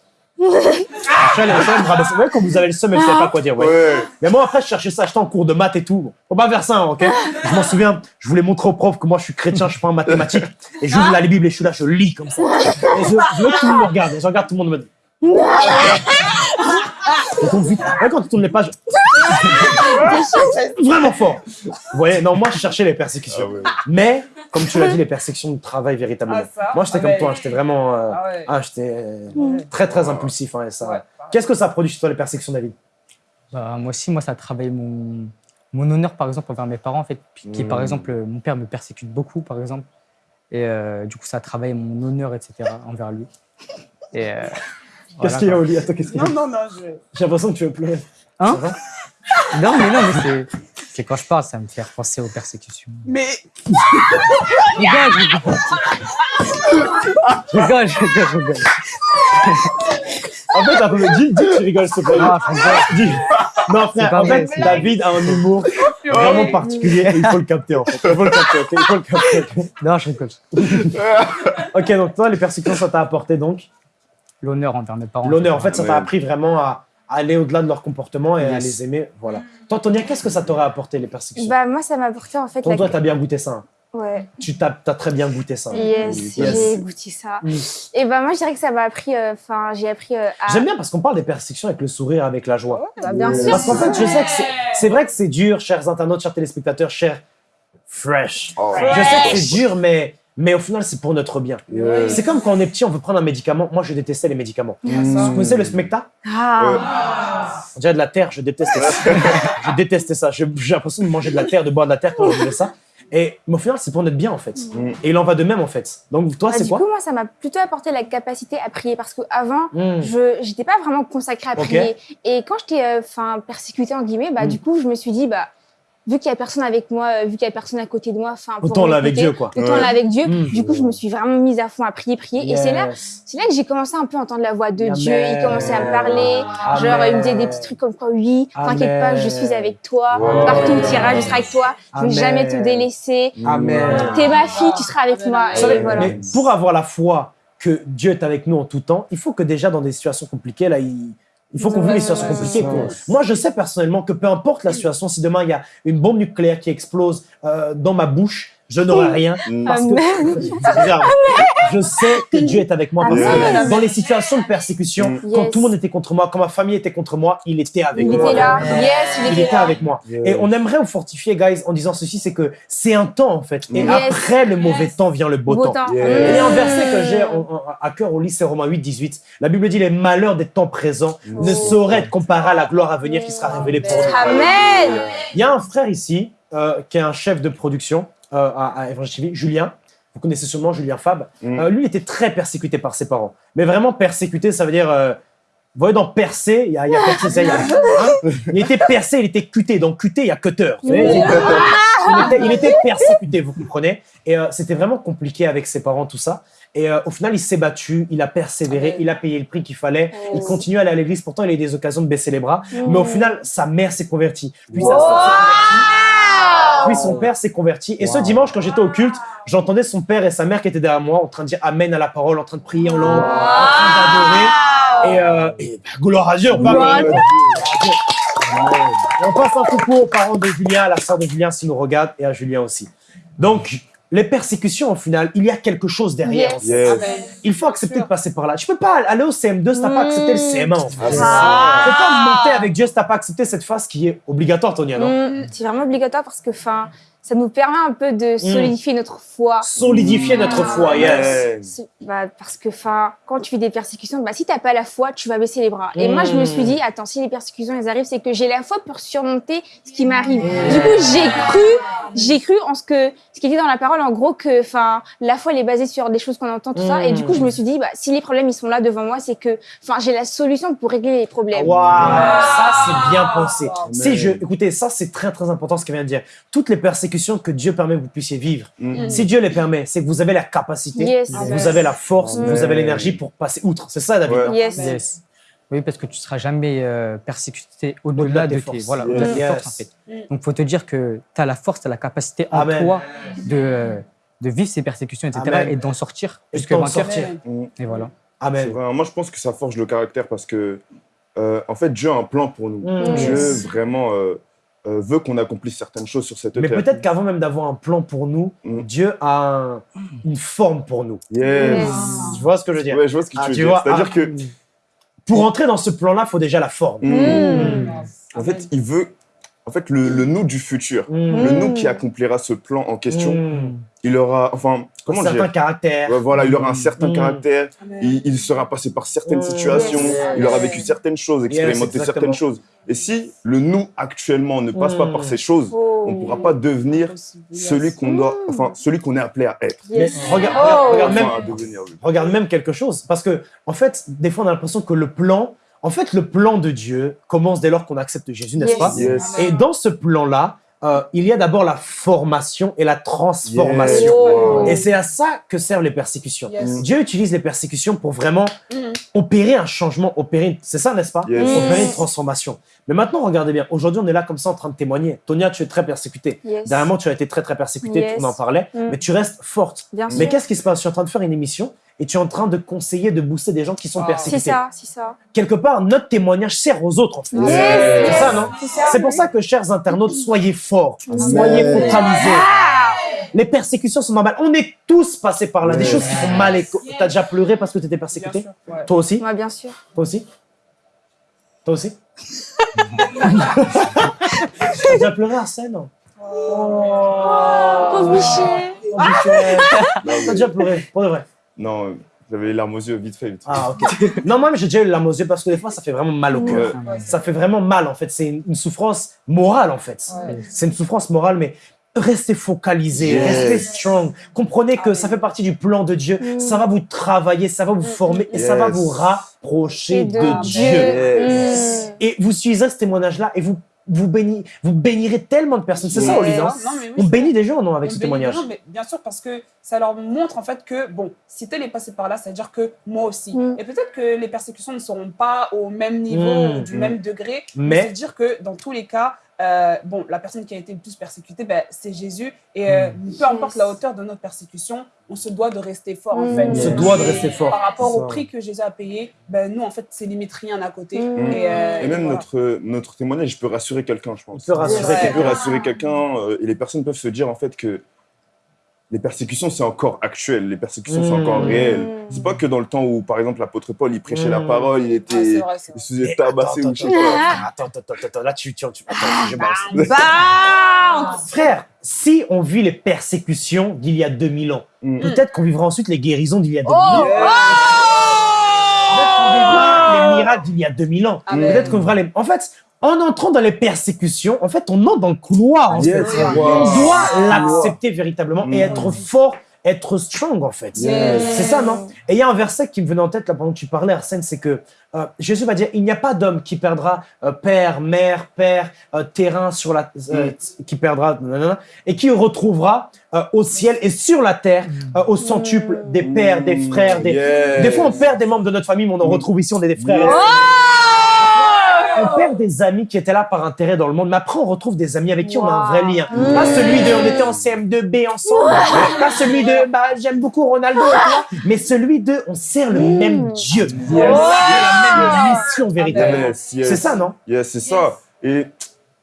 je je rabaisser. Ouais, quand vous avez le seum, elle ne savait pas quoi dire. Ouais. Ouais. Mais moi, après, je cherchais ça, j'étais en cours de maths et tout. Faut pas faire ça, hein, ok? Je m'en souviens, je voulais montrer au prof que moi, je suis chrétien, je suis pas en mathématiques. Et j'ouvre la Bible et je suis là, je lis comme ça. Et je, je veux que tout le monde me regarde. Et je regarde tout le monde me dit. Je tourne vite. Ouais, quand tu tournes les pages. Vraiment fort. Vous voyez, non, moi, je cherchais les persécutions. Ah ouais. Mais, comme tu l'as dit, les persécutions de travail véritablement. Ah, ça moi, j'étais Ah, comme ouais. toi, j'étais vraiment. euh, Ah ouais. ah, j'étais euh, très, très impulsif. hein, et ça. Qu'est-ce que ça produit chez toi, les persécutions, David? Bah, moi aussi, moi, ça a travaillé mon, mon honneur, par exemple, envers mes parents, en fait, qui, par Mm. exemple, euh, mon père me persécute beaucoup, par exemple. Et euh, du coup, ça a travaillé mon honneur, etc., envers lui. Et, euh, Qu'est-ce voilà, qu'il y a. Oli? Attends, qu'est-ce qu'il y a Non, non, non, je... J'ai l'impression que tu veux pleurer. Hein <laughs> Non, mais non, mais c'est- c'est quand je parle, ça me fait penser aux persécutions. Mais Je rigole, je rigole. Je rigole. En fait, un peu, dis, dis que tu rigoles, s'il te plaît. Ah, je rigole. Dis. Non, frère, pas en vrai, fait, David a un humour vraiment particulier et il faut le capter, en fait. Il faut le capter, ok Il faut le capter. Non, je rigole. Ok, donc toi, les persécutions, ça t'a apporté donc L'honneur envers mes parents. l'honneur. En fait, ça t'a appris vraiment à aller au-delà de leur comportement et à les aimer. Voilà. Toi, Tonia, qu'est-ce que ça t'aurait apporté, les persécutions Bah, moi, ça m'a apporté en fait. Toi, la- toi, t'as bien goûté ça. hein. Ouais. Tu t'as as très bien goûté ça. Yes, Yes. j'ai goûté ça. Mm. Et bah, moi, je dirais que ça m'a appris. Enfin, j'ai appris euh, à. J'aime bien parce qu'on parle des persécutions avec le sourire, avec la joie. Bah, bien sûr. Parce qu'en fait, je sais que c'est- c'est vrai que c'est dur, chers internautes, chers téléspectateurs, chers fresh. Oh. Je sais que c'est dur, mais mais au final, c'est pour notre bien. Yeah. C'est comme quand on est petit, on veut prendre un médicament. Moi, je détestais les médicaments. Mm. Vous connaissez le smecta Ah, On dirait de la terre, je détestais ça. <laughs> je détestais ça. Je- J'ai l'impression de manger de la terre, de boire de la terre quand je faisais ça. Et, mais au final, c'est pour notre bien, en fait. Mm. Et il en va de même, en fait. Donc, toi, Bah, c'est du quoi coup, moi, ça m'a plutôt apporté la capacité à prier parce qu'avant, Mm. je n'étais pas vraiment consacrée à prier. Et quand j'étais euh, enfin persécutée, en guillemets, bah, Mm. du coup, je me suis dit, bah, vu qu'il n'y a personne avec moi, euh, vu qu'il n'y a personne à côté de moi, enfin, pour Autant là avec Dieu, quoi. Autant Ouais. là avec Dieu. Mm. Du coup, je me suis vraiment mise à fond à prier, prier. Et c'est là, c'est là que j'ai commencé un peu à entendre la voix de Amen. Dieu. Il commençait à me parler. Genre, il me disait des petits trucs comme quoi, oui, t'inquiète pas, je suis avec toi. Partout où tu iras, je serai avec toi. Je vais Amen. jamais te délaisser. Amen. T'es ma fille, tu seras avec moi. Savez, voilà. mais pour avoir la foi que Dieu est avec nous en tout temps, il faut que déjà dans des situations compliquées, là, il, il faut qu'on vive les situations compliquées. Moi, je sais personnellement que peu importe la situation, si demain il y a une bombe nucléaire qui explose euh, dans ma bouche, je n'aurai rien. Parce que C'est bizarre. je sais que Dieu est avec moi. Parce que dans les situations de persécution, quand tout le monde était contre moi, quand ma famille était contre moi, il était avec Il moi. était là. Yes, il Il était était là. avec moi. Yes. Et on aimerait vous fortifier, guys, en disant ceci, c'est que c'est un temps, en fait. Et Yes. après le mauvais temps vient le beau, Beau temps. Et il y a un verset que j'ai à cœur au lycée Romains 8, 18. La Bible dit les malheurs des temps présents ne sauraient être comparés à la gloire à venir qui sera révélée pour nous. Amen. Il y a un frère ici euh, qui est un chef de production euh, à, à Évangile TV, Julien. Vous connaissez sûrement Julien Fab. Mm. Euh, lui, il était très persécuté par ses parents. Mais vraiment persécuté, ça veut dire. euh, vous voyez, dans percé, il y a, il y a percé, ça, il y a- <laughs> hein il était percé, il était cuté. Dans cuté, il y a cutter. Il était, il était persécuté, vous comprenez Et euh, c'était vraiment compliqué avec ses parents, tout ça. Et euh, au final, il s'est battu, il a persévéré, il a payé le prix qu'il fallait. Il continue à aller à l'église. Pourtant, il a eu des occasions de baisser les bras. Mais au final, sa mère s'est convertie. Puis sa sœur s'est convertie. Puis son père s'est converti. Et ce dimanche, quand j'étais au culte, j'entendais son père et sa mère qui étaient derrière moi en train de dire Amen à la parole, en train de prier en langue, en train d'adorer. Et, euh, et bah, gloire à Dieu, on parle. Et on passe un coucou aux parents de Julien, à la sœur de Julien s'ils nous regardent, et à Julien aussi. Donc, les persécutions, au final, il y a quelque chose derrière. Yes. Yes. Amen. Il faut accepter de passer par là. Tu peux pas aller au CM2 si t'as pas accepté le CM1. en fait. Ah, c'est. Tu peux pas monter avec Dieu si t'as pas accepté cette phase qui est obligatoire, Tonia, non? Mm, C'est vraiment obligatoire parce que enfin, ça nous permet un peu de solidifier notre foi. Solidifier notre foi, yes. C'est- Bah, parce que enfin, quand tu vis des persécutions, bah, si t'as pas la foi, tu vas baisser les bras. Et moi, je me suis dit, attends, si les persécutions elles arrivent, c'est que j'ai la foi pour surmonter ce qui m'arrive. Du coup, j'ai cru, j'ai cru en ce que ce qui était dans la parole, en gros, que enfin, la foi elle est basée sur des choses qu'on entend, tout ça. Et du coup, je me suis dit, bah, si les problèmes ils sont là devant moi, c'est que enfin, j'ai la solution pour régler les problèmes. Waouh, ça c'est bien pensé. Je, écoutez, ça c'est très très important ce qu'elle vient de dire. Toutes les persécutions que Dieu permet que vous puissiez vivre, Mm. si Dieu les permet, c'est que vous avez la capacité, Yes. vous avez la force, vous avez l'énergie pour passer outre. C'est ça, David. Ouais. non Yes. Yes. Oui, parce que tu seras jamais euh, persécuté Au-delà de tes forces. voilà, Yes. en fait. Donc, faut te dire que tu as la force, tu as la capacité en Amen. toi de, euh, de vivre ces persécutions, etc. Amen. et d'en sortir Et vainqueur. sortir. Mm. Et voilà. Amen. vrai. Moi, je pense que ça forge le caractère parce que, euh, en fait, Dieu a un plan pour nous. Mm. Dieu Yes. vraiment euh, veut qu'on accomplisse certaines choses sur cette Mais terre. peut-être qu'avant même d'avoir un plan pour nous, Mm. Dieu a un- une forme pour nous. Yes. Tu vois ce que je veux dire? Ouais, je vois ce que Ah, tu veux tu dire. C'est-à-dire ah, que, Pour entrer dans ce plan-là, il faut déjà la forme. Mm. Mm. en fait, il veut, en fait, le, le nous du futur, Mm. le nous qui accomplira ce plan en question, Mm. il aura, enfin, comment un certain caractère. Ouais, voilà, il aura un certain Mm. caractère, Amen. il, il sera passé par certaines Mm. situations, Yes. il aura vécu certaines choses, expérimenté certaines choses. Et si le nous actuellement ne passe pas Mm. par ces choses, Oh. on ne pourra pas devenir celui qu'on doit, Mm. enfin, celui qu'on est appelé à être. Mais regarde, Oh. regarde, même, Enfin, à devenir, oui. regarde même quelque chose. Parce que, en fait, des fois, on a l'impression que le plan, en fait, le plan de Dieu commence dès lors qu'on accepte Jésus, n'est-ce Yes. pas? Yes. Et dans ce plan-là, euh, il y a d'abord la formation et la transformation. Et c'est à ça que servent les persécutions. Yes. Dieu utilise les persécutions pour vraiment Mhm. opérer un changement, opérer, une- c'est ça, n'est-ce pas? Yes. Opérer une transformation. Mais maintenant, regardez bien. Aujourd'hui, on est là comme ça en train de témoigner. Tonia, tu es très persécutée. Yes. Dernièrement, tu as été très très persécutée, Yes. on en parlait, Mm. mais tu restes forte. Bien sûr. Mais qu'est-ce qui se passe? Je suis en train de faire une émission et tu es en train de conseiller, de booster des gens qui sont Ah. persécutés. C'est ça, c'est ça. Quelque part, notre témoignage sert aux autres, en fait. Yes. C'est ça, non C'est ça. C'est pour ça que, chers internautes, soyez forts, soyez focalisés. Ah. Les persécutions sont normales. On est tous passés par là. Des choses qui font mal. T'as déjà pleuré parce que tu étais persécuté Bien sûr, ouais. Toi aussi Moi, bien sûr. Toi aussi Toi aussi <laughs> T'as déjà pleuré, Arsène? Pauvre Michel. en bouchette. Non, T'as déjà pleuré, pour de vrai. Non, j'avais les larmes aux yeux, vite fait. vite fait. Ah, ok. <laughs> non, moi, j'ai déjà eu la larme aux yeux parce que des fois, ça fait vraiment mal au cœur. Ouais. Ça fait vraiment mal, en fait. C'est une, une souffrance morale, en fait. Ouais. C'est une souffrance morale, mais restez focalisé, Yes. restez strong. Comprenez que ça fait partie du plan de Dieu. Mm. Ça va vous travailler, ça va vous former et ça va vous rapprocher Et de, de Dieu. Yes. Mm. Et vous suivez ce témoignage-là et vous, vous, bénis, vous bénirez tellement de personnes. C'est ça, Yes. Oli, non Non, mais oui, On bénit des gens, non, avec On ce témoignage gens, mais bien sûr, parce que ça leur montre en fait que, bon, si tel est passé par là, ça veut dire que moi aussi. Mm. Et peut-être que les persécutions ne seront pas au même niveau, Mm. ou du Mm. même degré, Mais- mais c'est dire que dans tous les cas, euh, bon, la personne qui a été le plus persécutée, ben, c'est Jésus. Et euh, peu importe Yes. la hauteur de notre persécution, on se doit de rester fort en Mm. fait. On se doit de rester fort. Par rapport au prix que Jésus a payé, ben, nous en fait, c'est limite rien à côté. Mm. Et, euh, Et même voilà. notre, notre témoignage, je peux rassurer quelqu'un, je pense. Il peut rassurer peut quelqu'un. rassurer quelqu'un et les personnes peuvent se dire en fait que les persécutions, c'est encore actuel, les persécutions, c'est Mm. encore réel. Mm. C'est pas que dans le temps où, par exemple, l'apôtre Paul, il prêchait la Mm. parole, il était. c'est vrai, c'est il vrai. se faisait tabasser attends, ou je sais attends, pas. attends, attends, attends, attends, là tu, tu, tu attends, je balance. Bah Frère, si on vit les persécutions d'il y a 2000 ans, Mm. peut-être qu'on vivra ensuite les guérisons d'il y a 2000 Oh ans. Qu'on vivra les miracles d'il y a 2000 ans. Amen. Peut-être qu'on vivra les. En fait, en entrant dans les persécutions, en fait, on entre dans le couloir. En Yes, fait. wow. On doit l'accepter véritablement et Mm. être fort, être strong, en fait. C'est ça, non? Et il y a un verset qui me venait en tête là pendant que tu parlais, Arsène, c'est que euh, Jésus va dire il n'y a pas d'homme qui perdra euh, père, mère, père, euh, terrain sur la, euh, qui perdra, nanana, et qui retrouvera euh, au ciel et sur la terre euh, au centuple des pères, des frères, des. Yes. Des fois, on perd des membres de notre famille, mais on en Mm. retrouve ici, on est des frères. On perd des amis qui étaient là par intérêt dans le monde, mais après on retrouve des amis avec qui on a un vrai lien. Pas celui de on était en CM2B ensemble, pas celui de bah, j'aime beaucoup Ronaldo mais celui de on sert le Mm. même Dieu. Yes. On a la même mission véritablement. Yes, yes. C'est ça, non? Yes, c'est ça. Et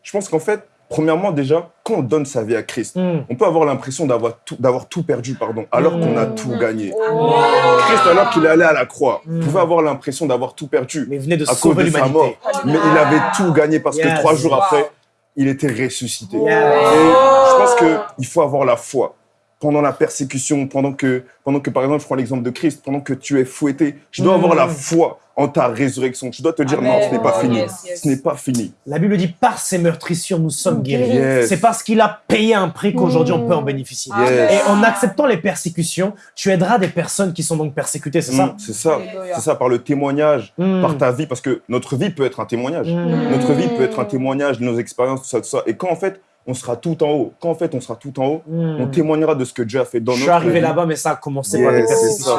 je pense qu'en fait, premièrement, déjà, quand on donne sa vie à Christ, Mm. on peut avoir l'impression d'avoir tout, d'avoir tout perdu, pardon, alors qu'on a Mm. tout gagné. Oh. Christ, alors qu'il est allé à la croix, Mm. pouvait avoir l'impression d'avoir tout perdu Mais il venait de à cause de sa mort. Mais il avait tout gagné parce Yes. que trois jours Wow. après, il était ressuscité. Et je pense qu'il faut avoir la foi. Pendant la persécution, pendant que, pendant que, par exemple, je prends l'exemple de Christ, pendant que tu es fouetté, je dois Mm. avoir la foi en ta résurrection. Tu dois te dire, non, ce n'est pas fini. Yes, yes. Ce n'est pas fini. La Bible dit par ses meurtrissures nous sommes guéris. Yes. C'est parce qu'il a payé un prix qu'aujourd'hui on peut en bénéficier. Yes. Et en acceptant les persécutions, tu aideras des personnes qui sont donc persécutées, c'est ça Mm, C'est ça. C'est ça, par le témoignage, Mm. par ta vie, parce que notre vie peut être un témoignage. Notre vie peut être un témoignage de nos expériences, tout ça, tout ça. Et quand en fait, on sera tout en haut, quand en fait, on sera tout en haut, Mm. on témoignera de ce que Dieu a fait dans Je notre suis arrivé là-bas, mais ça a commencé Yes, par des persécutions.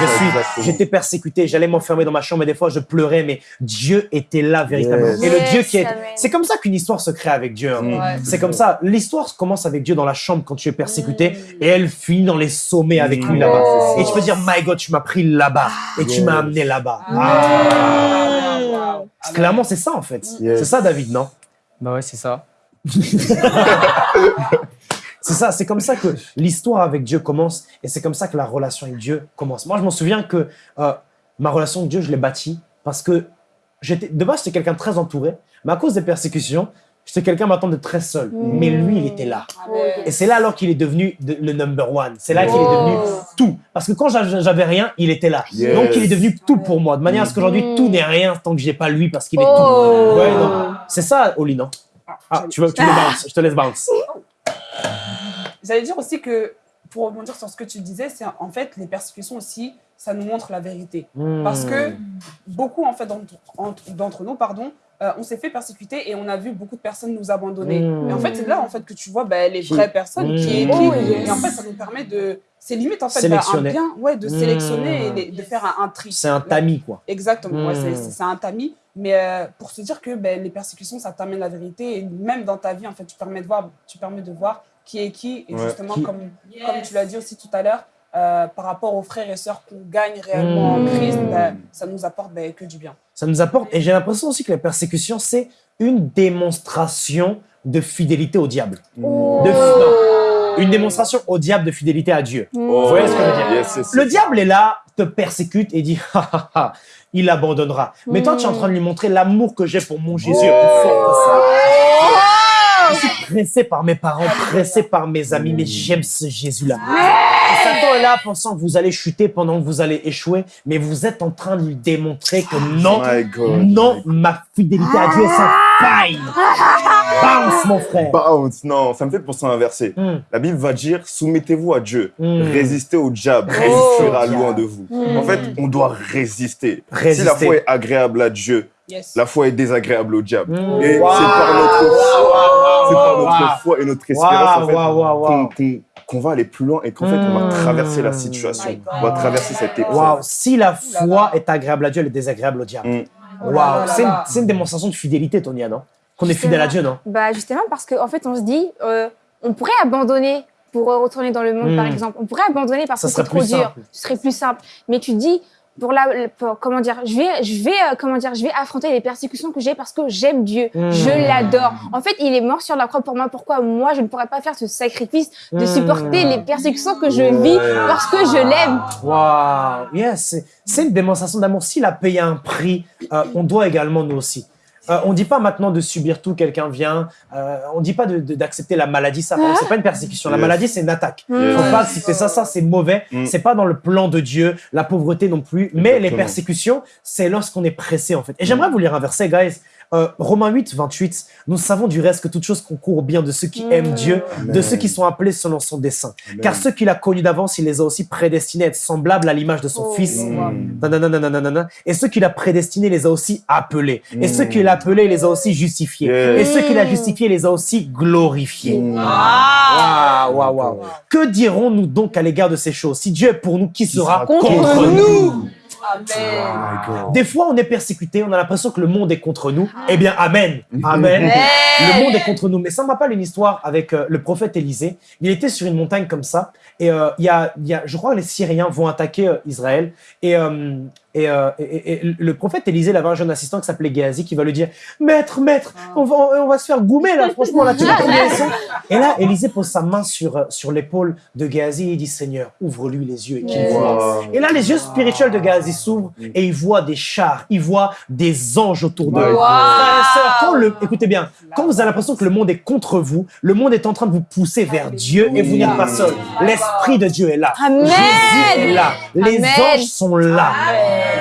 Je suis, j'étais persécuté, j'allais m'enfermer dans ma chambre et des fois je pleurais, mais Dieu était là véritablement. Yes. Et le Yes, Dieu qui est, c'est comme ça qu'une histoire se crée avec Dieu. hein. Mm. C'est comme ça. L'histoire commence avec Dieu dans la chambre quand tu es persécuté Mm. et elle finit dans les sommets avec lui là-bas. C'est Et tu peux dire, My God, tu m'as pris là-bas et tu m'as amené là-bas. Ah. Ah. Wow. Clairement, c'est ça en fait. Yes. C'est ça, David, non? Bah ouais, c'est ça. <laughs> C'est ça, c'est comme ça que l'histoire avec Dieu commence et c'est comme ça que la relation avec Dieu commence. Moi, je m'en souviens que euh, ma relation avec Dieu, je l'ai bâtie parce que j'étais, de base, j'étais quelqu'un de très entouré, mais à cause des persécutions, j'étais quelqu'un maintenant de très seul. Mm. Mais lui, il était là. Amen. Et c'est là alors qu'il est devenu de- le number one. C'est là qu'il est Oh. devenu tout. Parce que quand j'a- j'avais rien, il était là. Yes. Donc il est devenu tout pour moi. De manière à ce qu'aujourd'hui, Mm. tout n'est rien tant que j'ai pas lui parce qu'il est Oh. tout. Ouais, non. C'est ça, Oli, non? Ah, tu veux, tu veux bounce Je te laisse bounce. <laughs> J'allais dire aussi que, pour rebondir sur ce que tu disais, c'est en fait les persécutions aussi, ça nous montre la vérité. Parce que beaucoup en fait d'entre entre- d'entre nous, pardon, euh, on s'est fait persécuter et on a vu beaucoup de personnes nous abandonner. Mm. Et en fait, c'est là en fait que tu vois ben, les vraies personnes qui est Mm. qui. Oh, yes. Et en fait, ça nous permet de, c'est limite en fait ben, Sélectionner. un bien, ouais, de sélectionner et de, de faire un, un tri. C'est un tamis, quoi. Exactement, ouais, c'est un tamis. Mais euh, pour se dire que ben, les persécutions, ça t'amène la vérité. Et même dans ta vie, en fait, tu permets de voir, tu permets de voir qui est qui. Et Ouais. justement, Qui- comme, comme tu l'as dit aussi tout à l'heure, euh, par rapport aux frères et sœurs qu'on gagne réellement en Christ, ben, ça nous apporte ben, que du bien. Ça nous apporte. Et j'ai l'impression aussi que la persécution, c'est une démonstration de fidélité au diable. Oh. De- non, une démonstration au diable de fidélité à Dieu. Oh, voyez ce que je veux dire? Yes, yes, Le diable est là, te persécute et dit <laughs> ha ha ha, il abandonnera. Mais toi, tu es en train de lui montrer l'amour que j'ai pour mon Jésus fort que ça. Je suis pressé par mes parents, pressé par mes amis, mais j'aime ce Jésus-là. Satan est là pensant que vous allez chuter pendant que vous allez échouer, mais vous êtes en train de lui démontrer que non, My God. non, ma fidélité à Dieu est sans faille. Bounce, mon frère. Bounce, non, ça me fait penser à un verset. Hmm. La Bible va dire soumettez-vous à Dieu, Hmm. résistez au diable, Oh. il sera loin de vous. En fait, on doit résister. Résister. Si la foi est agréable à Dieu, Yes. la foi est désagréable au diable. Hmm. Et Wow. c'est par notre foi, c'est par Wow. notre foi et notre espérance en fait, Wow, wow, wow, qu'on- wow. qu'on qu'on va aller plus loin et qu'en fait on va Hmm. traverser la situation, God. on va traverser cette épreuve. Si la foi est agréable à Dieu, elle est désagréable au diable. Mm. Oh là c'est une, là. c'est une démonstration de fidélité, Tonia, non? Qu'on est fidèle à Dieu, non? Bah justement parce qu'en fait on se dit, euh, on pourrait abandonner pour retourner dans le monde par exemple. On pourrait abandonner parce Ça que c'est serait trop plus dur. simple. Ce serait plus simple. Mais tu dis, pour la, pour- comment dire, je vais, je vais, euh, comment dire, je vais affronter les persécutions que j'ai parce que j'aime Dieu, Hmm. je l'adore. En fait, il est mort sur la croix pour moi. Pourquoi moi je ne pourrais pas faire ce sacrifice de Hmm. supporter les persécutions que je vis parce que je l'aime? Waouh, yes, c'est- c'est une démonstration d'amour. S'il a payé un prix, euh, on doit également nous aussi. Euh, on dit pas maintenant de subir tout, quelqu'un vient. Euh, on dit pas d'accepter la maladie, ça. C'est pas une persécution. La maladie, c'est une attaque. Yes. Faut pas accepter ça, ça c'est mauvais. Mm. C'est pas dans le plan de Dieu. La pauvreté non plus. Mais les persécutions, c'est lorsqu'on est pressé en fait. Et j'aimerais vous lire un verset, guys. Euh, Romains 8, 28. Nous savons du reste que toute chose concourt au bien de ceux qui Mm. aiment Dieu, de ceux qui sont appelés selon son dessein. Amen. Car ceux qu'il a connus d'avance, il les a aussi prédestinés à être semblables à l'image de son Oh. Fils. Mm. Nanananananana. Et ceux qu'il a prédestinés les a aussi appelés. Et Mm. ceux qu'il a appelés il les a aussi justifiés. Et ceux qu'il a justifiés les a aussi glorifiés. Mm. Waouh, waouh, waouh. Que dirons-nous donc à l'égard de ces choses? Si Dieu est pour nous, qui sera sera contre, contre nous? Amen. God. Des fois, on est persécuté, on a l'impression que le monde est contre nous. Eh bien, Amen. Amen. Le monde est contre nous. Mais ça me rappelle une histoire avec euh, le prophète Élisée. Il était sur une montagne comme ça. Et euh, il y, a, il y a, je crois que les Syriens vont attaquer euh, Israël. Et, euh, et, euh, et- le prophète Élisée, il avait un jeune assistant qui s'appelait Géasi qui va lui dire Maître, maître, on va, on va se faire goumer là, franchement, là, tu <laughs> ils sont Et là, Élisée pose sa main sur, euh, sur l'épaule de Géasi et il dit Seigneur, ouvre-lui les yeux et qu'il Yes. voit. Et là, les yeux spirituels de Géasi s'ouvrent et il voit des chars, il voit des anges autour de lui. Wow. Quand le, écoutez bien, quand vous avez l'impression que le monde est contre vous, le monde est en train de vous pousser vers Dieu et vous n'êtes pas seul. L'Esprit de Dieu est là. Amen. Jésus est là. Les Amen. anges sont là.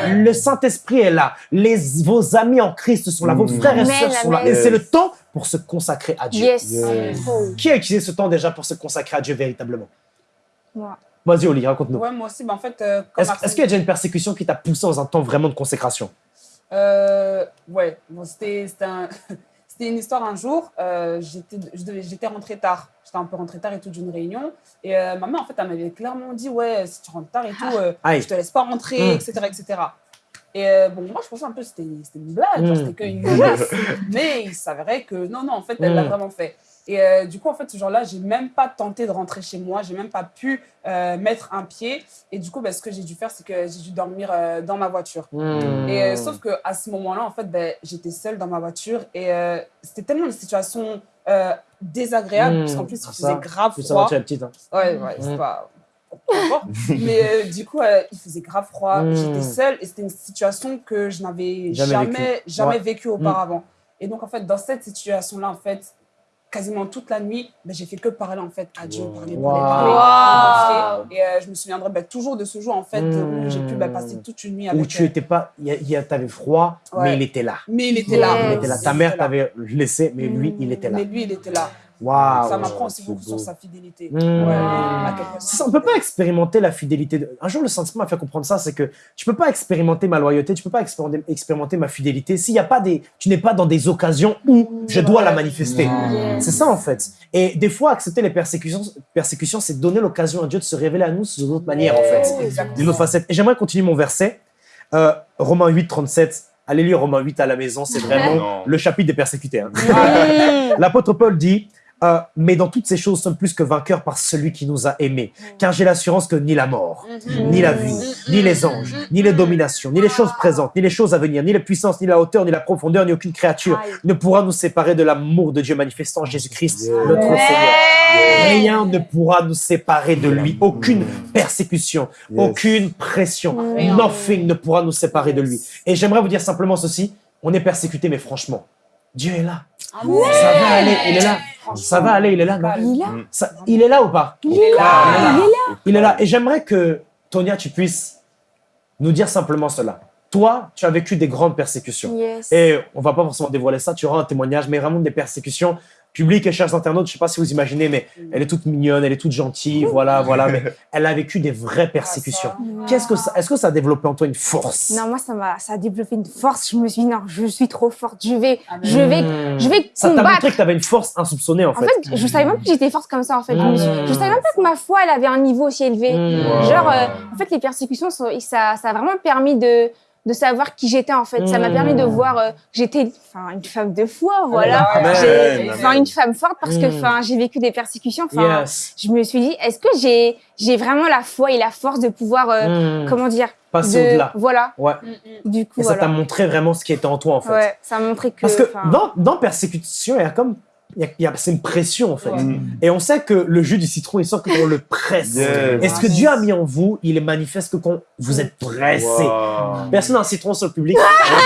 Le Saint-Esprit est là. Les, vos amis en Christ sont là. Vos Mm. frères et sœurs sont là. Et c'est le temps pour se consacrer à Dieu. Yes. Yes. Qui a utilisé ce temps déjà pour se consacrer à Dieu véritablement? Moi. Vas-y, Oli, raconte-nous. Ouais, moi aussi, mais en fait, euh, Est-ce qu'il y a déjà une persécution qui t'a poussé dans un temps vraiment de consécration? Euh, ouais, bon, c'était c'était un- <laughs> c'était une histoire un jour. euh, j'étais rentrée tard. J'étais un peu rentrée tard et tout d'une réunion. Et euh, ma mère, en fait, elle m'avait clairement dit Ouais, si tu rentres tard et tout, euh, Aïe. je te laisse pas rentrer, etc., etc. Et euh, bon, moi, je pensais un peu que c'était c'était une blague, genre, Mm. c'était qu'une menace. <laughs> Mais il s'avérait que non, non, en fait, elle l'a Mm. vraiment fait. Et euh, du coup, en fait, ce jour-là, j'ai même pas tenté de rentrer chez moi, j'ai même pas pu euh, mettre un pied. Et du coup, ben, ce que j'ai dû faire, c'est que j'ai dû dormir euh, dans ma voiture. Et euh, sauf que à ce moment-là, en fait, ben, j'étais seule dans ma voiture et euh, c'était tellement une situation euh, désagréable Mm. parce qu'en plus, il faisait grave Tu sais, froid. tu es petite. hein. Ouais, ouais, c'est Mm. pas. Mais euh, du coup, euh, il faisait grave froid. Mm. J'étais seule et c'était une situation que je n'avais Jamais jamais, vécu. vécue auparavant. Et donc, en fait, dans cette situation-là, en fait, quasiment toute la nuit, ben, j'ai fait que parler en fait à Dieu, Wow. parler, parler, parler. Et euh, je me souviendrai ben, toujours de ce jour en fait où j'ai pu ben, passer toute une nuit avec Où tu euh, étais pas, il y a- il y a- t'avais froid, Ouais. mais il était là. Mais il était là. Yes. Il était là. Ta mère là. t'avait laissé, mais lui, il était là. Mais lui, il était là. Ça m'apprend aussi beaucoup sur sa fidélité. Mm. Ouais, Ça, on peut pas expérimenter la fidélité. de- Un jour, le Saint-Esprit m'a fait comprendre ça, c'est que tu peux pas expérimenter ma loyauté, tu peux pas expérimenter, expérimenter ma fidélité s'il y a pas des, tu n'es pas dans des occasions où je dois la manifester. Yes. C'est ça en fait. Et des fois, accepter les persécutions, persécutions, c'est donner l'occasion à Dieu de se révéler à nous sous d'autres manières en fait, d'une autre facette. Et j'aimerais continuer mon verset, euh, Romains 8, 37. Allez lire Romains 8 à la maison, c'est vraiment <laughs> Non. le chapitre des persécutés. hein. <laughs> L'apôtre Paul dit euh, Mais dans toutes ces choses, nous sommes plus que vainqueurs par celui qui nous a aimés. Car j'ai l'assurance que ni la mort, ni la vie, ni les anges, ni les dominations, ni les choses présentes, ni les choses à venir, ni les puissances, ni la hauteur, ni la profondeur, ni aucune créature ne pourra nous séparer de l'amour de Dieu manifestant en Jésus-Christ, notre. Seigneur. Rien ne pourra nous séparer de lui. Aucune persécution, aucune pression, Rien. nothing ne pourra nous séparer de lui. Et j'aimerais vous dire simplement ceci on est persécuté, mais franchement, Dieu est là. Ça va aller, il est là. Ça va aller, il est là, non Il est là. Ça- Il est là ou pas Il est là. Il est là. Il est là. Et j'aimerais que, Tonia, tu puisses nous dire simplement cela. Toi, tu as vécu des grandes persécutions. Yes. Et on va pas forcément dévoiler ça, tu auras un témoignage, mais vraiment des persécutions publiques et chers internautes. Je sais pas si vous imaginez, mais elle est toute mignonne, elle est toute gentille, voilà, voilà. Mais <laughs> elle a vécu des vraies persécutions. Qu'est-ce que ça, est-ce que ça a développé en toi une force? Non, moi, ça m'a, ça a développé une force. Je me suis dit, non, je suis trop forte. Je vais, Amen. je vais, je vais Ça t'a montré que tu avais une force insoupçonnée, en En fait. fait, je savais même pas que j'étais forte comme ça, en fait. Je, Mm. je savais même pas que ma foi, elle avait un niveau aussi élevé. Hmm. Genre, euh, en fait, les persécutions, ça, ça a vraiment permis de, de savoir qui j'étais, en fait. Ça m'a Mm. permis de voir euh, que j'étais enfin, une femme de foi, voilà. J'ai- Amen. Enfin, une femme forte parce que Mm. enfin, j'ai vécu des persécutions. Enfin, Yes. je me suis dit, est-ce que j'ai, j'ai vraiment la foi et la force de pouvoir, euh, Hmm. comment dire, Passer de- au-delà. Voilà. Ouais. Du coup, Et ça voilà. t'a montré vraiment ce qui était en toi, en fait. Ouais, ça a montré que. Parce que dans, dans persécution, il y a comme. Y a- il y a- c'est une pression, en fait. Ouais. Mm. Et on sait que le jus du citron, il sort que quand on le presse. Yes. Et ce que Dieu a mis en vous, il est manifeste que quand vous êtes pressé? Wow. Personne n'a un citron sur le public.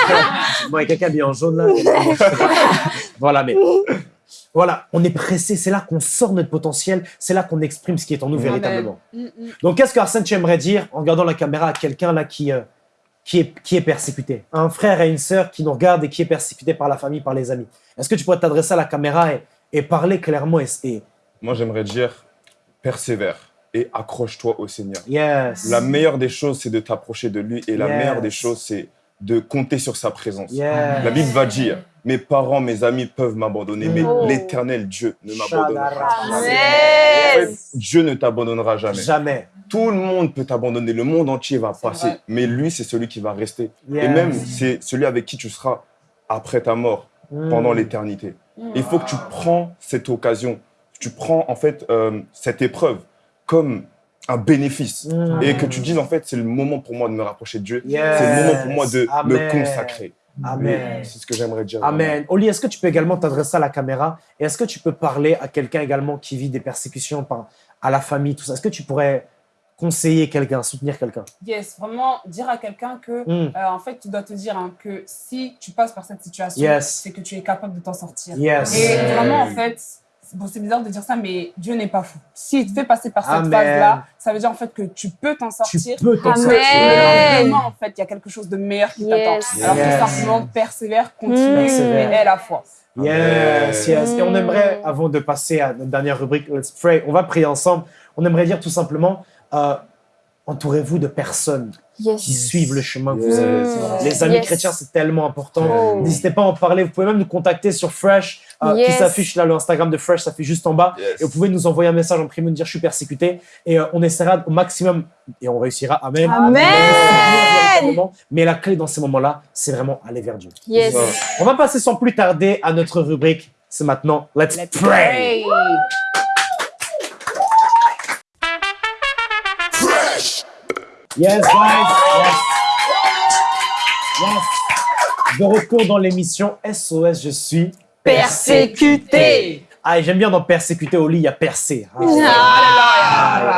<laughs> bon, il y a quelqu'un bien en jaune là. <laughs> voilà, mais. Voilà, on est pressé, c'est là qu'on sort notre potentiel, c'est là qu'on exprime ce qui est en nous véritablement. Mm, mm. Donc, qu'est-ce qu'Arsène, tu aimerais dire en regardant la caméra à quelqu'un là qui, euh, qui, est, qui est persécuté Un frère et une sœur qui nous regardent et qui est persécuté par la famille, par les amis. Est-ce que tu pourrais t'adresser à la caméra et, et parler clairement et, Moi, j'aimerais dire persévère et accroche-toi au Seigneur. Yes. La meilleure des choses, c'est de t'approcher de lui et la Yes. meilleure des choses, c'est de compter sur sa présence. Yes. La Bible va dire Mes parents, mes amis peuvent m'abandonner, mais Oh. l'éternel Dieu ne m'abandonnera jamais. Amen. En fait, Dieu ne t'abandonnera jamais. Jamais. Tout le monde peut t'abandonner, le monde entier va passer, vrai. mais lui, c'est celui qui va rester. Yes. Et même, c'est celui avec qui tu seras après ta mort, Mm. pendant l'éternité. Il faut que tu prends cette occasion, tu prends en fait euh, cette épreuve comme un bénéfice Mm. et que tu dises en fait c'est le moment pour moi de me rapprocher de Dieu, Yes. c'est le moment pour moi de Amen. me consacrer. Amen. C'est ce que j'aimerais dire. Amen. Oli, est-ce que tu peux également t'adresser à la caméra? Et est-ce que tu peux parler à quelqu'un également qui vit des persécutions par, à la famille, tout ça? Est-ce que tu pourrais conseiller quelqu'un, soutenir quelqu'un? Yes, vraiment dire à quelqu'un que, Mm. euh, en fait, tu dois te dire hein, que si tu passes par cette situation, Yes. c'est que tu es capable de t'en sortir. Yes. Et vraiment, en fait, bon, c'est bizarre de dire ça, mais Dieu n'est pas fou. S'il te fait passer par cette phase-là, ça veut dire en fait que tu peux t'en Tu sortir. peux t'en sortir. Mais demain, en fait, il y a quelque chose de meilleur qui Yes. t'attend. Alors Yes. tout simplement, persévère, continue Mm. Et aie la foi. Yes, yes. Et on aimerait, avant de passer à notre dernière rubrique, Let's Pray, on va prier ensemble. On aimerait dire tout simplement, euh, entourez-vous de personnes Yes. qui suivent le chemin que vous avez. Les amis Yes. chrétiens, c'est tellement important. Oh. N'hésitez pas à en parler. Vous pouvez même nous contacter sur Fresh, euh, qui s'affiche là, le Instagram de Fresh s'affiche juste en bas. Yes. Et vous pouvez nous envoyer un message en privé, nous dire je suis persécuté. Et euh, on essaiera au maximum, et on réussira. Amen. Amen. Mais la clé dans ces moments-là, c'est vraiment aller vers Dieu. Yes. On va passer sans plus tarder à notre rubrique. C'est maintenant Let's, Pray. Yes, guys. Yes. Yes. De retour dans l'émission SOS, je suis Persécuté. Ah, j'aime bien dans persécuter au lit, il y a percé. Ah,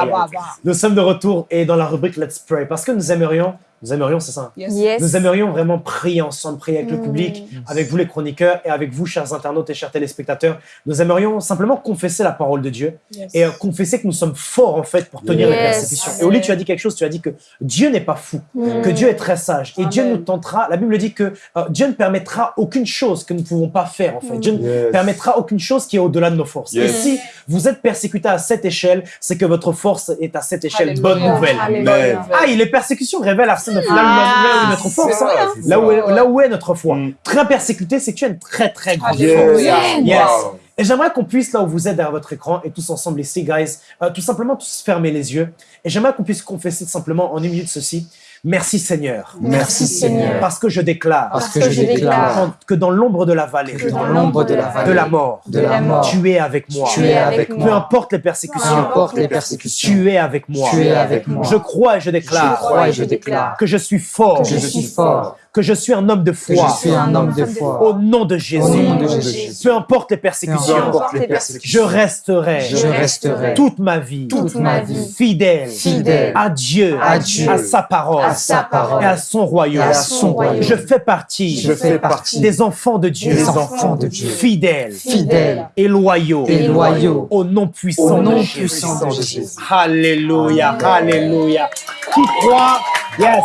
Ah, bah. Nous sommes de retour et dans la rubrique Let's Pray parce que nous aimerions, nous aimerions, c'est ça. Yes. Yes. Nous aimerions vraiment prier ensemble, prier avec le Mm. public, avec vous les chroniqueurs et avec vous, chers internautes et chers téléspectateurs. Nous aimerions simplement confesser la parole de Dieu Yes. et euh, confesser que nous sommes forts en fait pour tenir les persécutions. Et Oli, tu as dit quelque chose, tu as dit que Dieu n'est pas fou, Mm. que Dieu est très sage et Amen. Dieu nous tentera. La Bible dit que euh, Dieu ne permettra aucune chose que nous ne pouvons pas faire en fait. Mm. Dieu ne Yes. permettra aucune chose qui est au-delà de nos forces. Yes. Et si vous êtes persécuté à cette échelle, c'est que votre force est à cette échelle. Alléluia. Bonne nouvelle. Alléluia. Ah, les persécutions révèlent Arsène final Ah, là où est notre force. hein. Là où, est, là où est notre foi. Mm. Très persécuté, c'est que tu as une très très grande force. Yes. Yes. Wow. Et j'aimerais qu'on puisse, là où vous êtes derrière votre écran, et tous ensemble ici, guys, euh, tout simplement tous fermer les yeux. Et j'aimerais qu'on puisse confesser simplement en une minute ceci. Merci Seigneur. Merci Seigneur. Parce que je déclare Parce que je déclare que dans l'ombre de la vallée, Que dans l'ombre de la de vallée, la mort, de la mort, tu es avec moi. tu es avec Peu moi. importe les Peu persécutions, importe les persécutions, tu es avec moi. tu es avec moi. Je crois et je Je déclare crois et je déclare que je suis fort que je suis fort que je suis un homme de foi. je suis un homme de foi. Au nom de Jésus. Au nom de Jésus. Peu importe les persécutions, importe les je persécutions. resterai. Je resterai. Toute ma vie. Toute ma vie. fidèle. Fidèle. À Dieu, à Dieu, à sa parole, à sa parole. Et à son royaume. et à son royaume. Je fais partie Je fais partie des enfants de Dieu, des enfants de Dieu, fidèles. Fidèles. Et loyaux. Et loyaux. Au nom puissant au de nom Jésus. puissant de Jésus. Alléluia, alléluia. Qui croit, yes,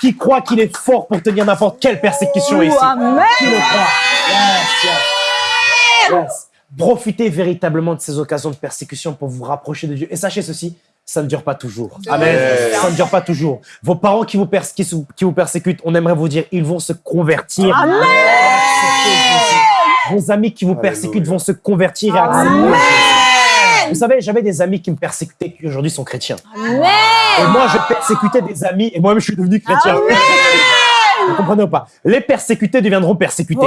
qui croit qu'il est fort pour tenir n'importe quelle persécution ici? Amen. Qui le croit? Yes, yes. Yes. Profitez véritablement de ces occasions de persécution pour vous rapprocher de Dieu. Et sachez ceci, ça ne dure pas toujours. Amen. Yes. Ça ne dure pas toujours. Vos parents qui vous, pers- qui, vous persécutent, on aimerait vous dire, ils vont se convertir. Vos amis qui vous persécutent Alléluia. vont se convertir et accepter. Vous savez, j'avais des amis qui me persécutaient qui aujourd'hui sont chrétiens. Et moi, je persécutais des amis et moi-même, je suis devenu chrétien. Vous comprenez ou pas? Les persécutés deviendront persécutés.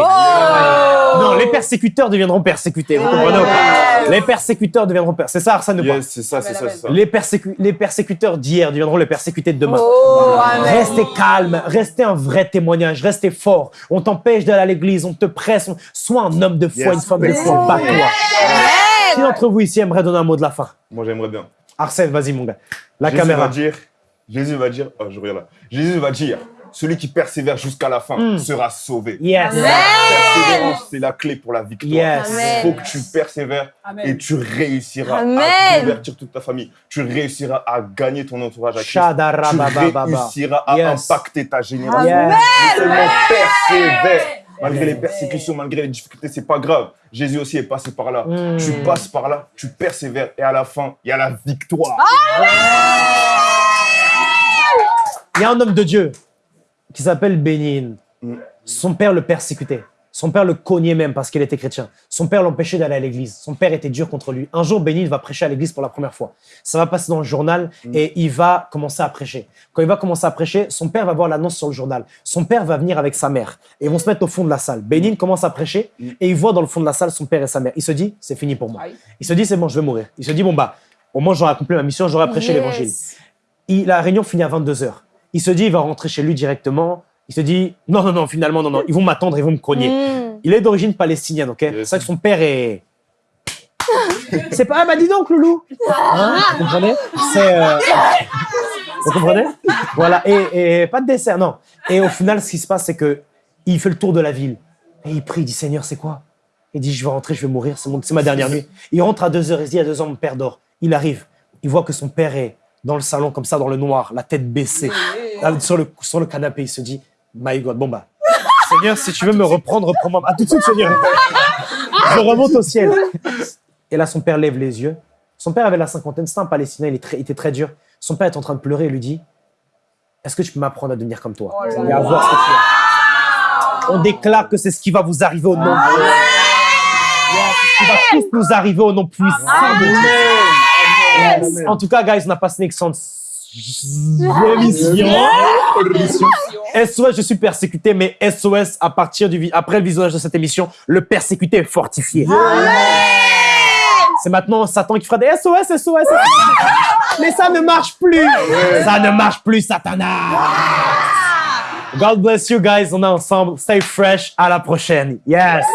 Non, les persécuteurs deviendront persécutés. Vous comprenez ou pas? Les persécuteurs deviendront persécutés. C'est ça, Arsène Yes, c'est ça, c'est ça, c'est ça. les, persécu- les persécuteurs d'hier deviendront les persécutés de demain. Oh, amen. Restez calme, restez un vrai témoignage, restez fort. On t'empêche d'aller à l'église, on te presse. on- Sois un homme de foi, Yes. une femme de foi, bats-toi. Qui d'entre vous ici aimerait donner un mot de la fin Moi, j'aimerais bien. Arsène, vas-y mon gars. La Jésus caméra. va dire, Jésus va dire, oh, je regarde là. Jésus va dire, celui qui persévère jusqu'à la fin Mm. sera sauvé. Yes. Persévérance, c'est la clé pour la victoire. Yes. Il Amen. faut que tu persévères Amen. et tu réussiras Amen. à convertir toute ta famille. Tu réussiras à gagner ton entourage à Christ. Tu réussiras à Yes. impacter ta génération. Seulement persévère. Malgré les persécutions, malgré les difficultés, c'est pas grave. Jésus aussi est passé par là. Mm. Tu passes par là, tu persévères et à la fin, il y a la victoire. Il y a un homme de Dieu qui s'appelle Bénin. Mm. Son père le persécutait. Son père le cognait même parce qu'il était chrétien. Son père l'empêchait d'aller à l'église. Son père était dur contre lui. Un jour, Bénin va prêcher à l'église pour la première fois. Ça va passer dans le journal et il va commencer à prêcher. Quand il va commencer à prêcher, son père va voir l'annonce sur le journal. Son père va venir avec sa mère et ils vont se mettre au fond de la salle. Bénin commence à prêcher et il voit dans le fond de la salle son père et sa mère. Il se dit, c'est fini pour moi. Aïe. Il se dit, c'est bon, je vais mourir. Il se dit, bon, bah, au moins j'aurai accompli ma mission, j'aurai prêché Yes. l'évangile. Il- la réunion finit à 22h. Il se dit, il va rentrer chez lui directement. Il se dit, non, non, non, finalement, non, non, ils vont m'attendre, ils vont me cogner. Mm. Il est d'origine palestinienne, ok? C'est vrai que son père est. C'est pas. Ah, bah dis donc, Loulou Hein Vous comprenez? C'est. euh, Vous comprenez? Voilà, et, et pas de dessert, non. Et au final, ce qui se passe, c'est que il fait le tour de la ville. Et il prie, il dit Seigneur, c'est quoi? Il dit Je vais rentrer, je vais mourir, c'est mon- c'est ma dernière nuit. Il rentre à 2 heures, il se dit À 2 heures, mon père dort. Il arrive, il voit que son père est dans le salon, comme ça, dans le noir, la tête baissée, sur, le, sur le canapé. Il se dit My God, bon bah. <laughs> Seigneur, si tu veux me reprendre, reprends-moi. À tout de suite, Seigneur. <laughs> Je remonte au ciel. Et là, son père lève les yeux. Son père avait la cinquantaine, c'était un Palestinien, il, est très- il était très dur. Son père est en train de pleurer et lui dit Est-ce que tu peux m'apprendre à devenir comme toi? Oh là Et à voir ce que tu es. On déclare que c'est ce qui va vous arriver au nom de c'est ce qui va tous nous arriver au nom puissant de Dieu. En tout cas, guys, on a passé une excellente émission. SOS, je suis persécuté, mais SOS, à partir du, après le visionnage de cette émission, le persécuté est fortifié. C'est maintenant Satan qui fera des SOS, SOS, SOS. Mais ça ne marche plus. Ça ne marche plus, Satanas. God bless you guys. On est ensemble. Stay fresh. À la prochaine. Yes.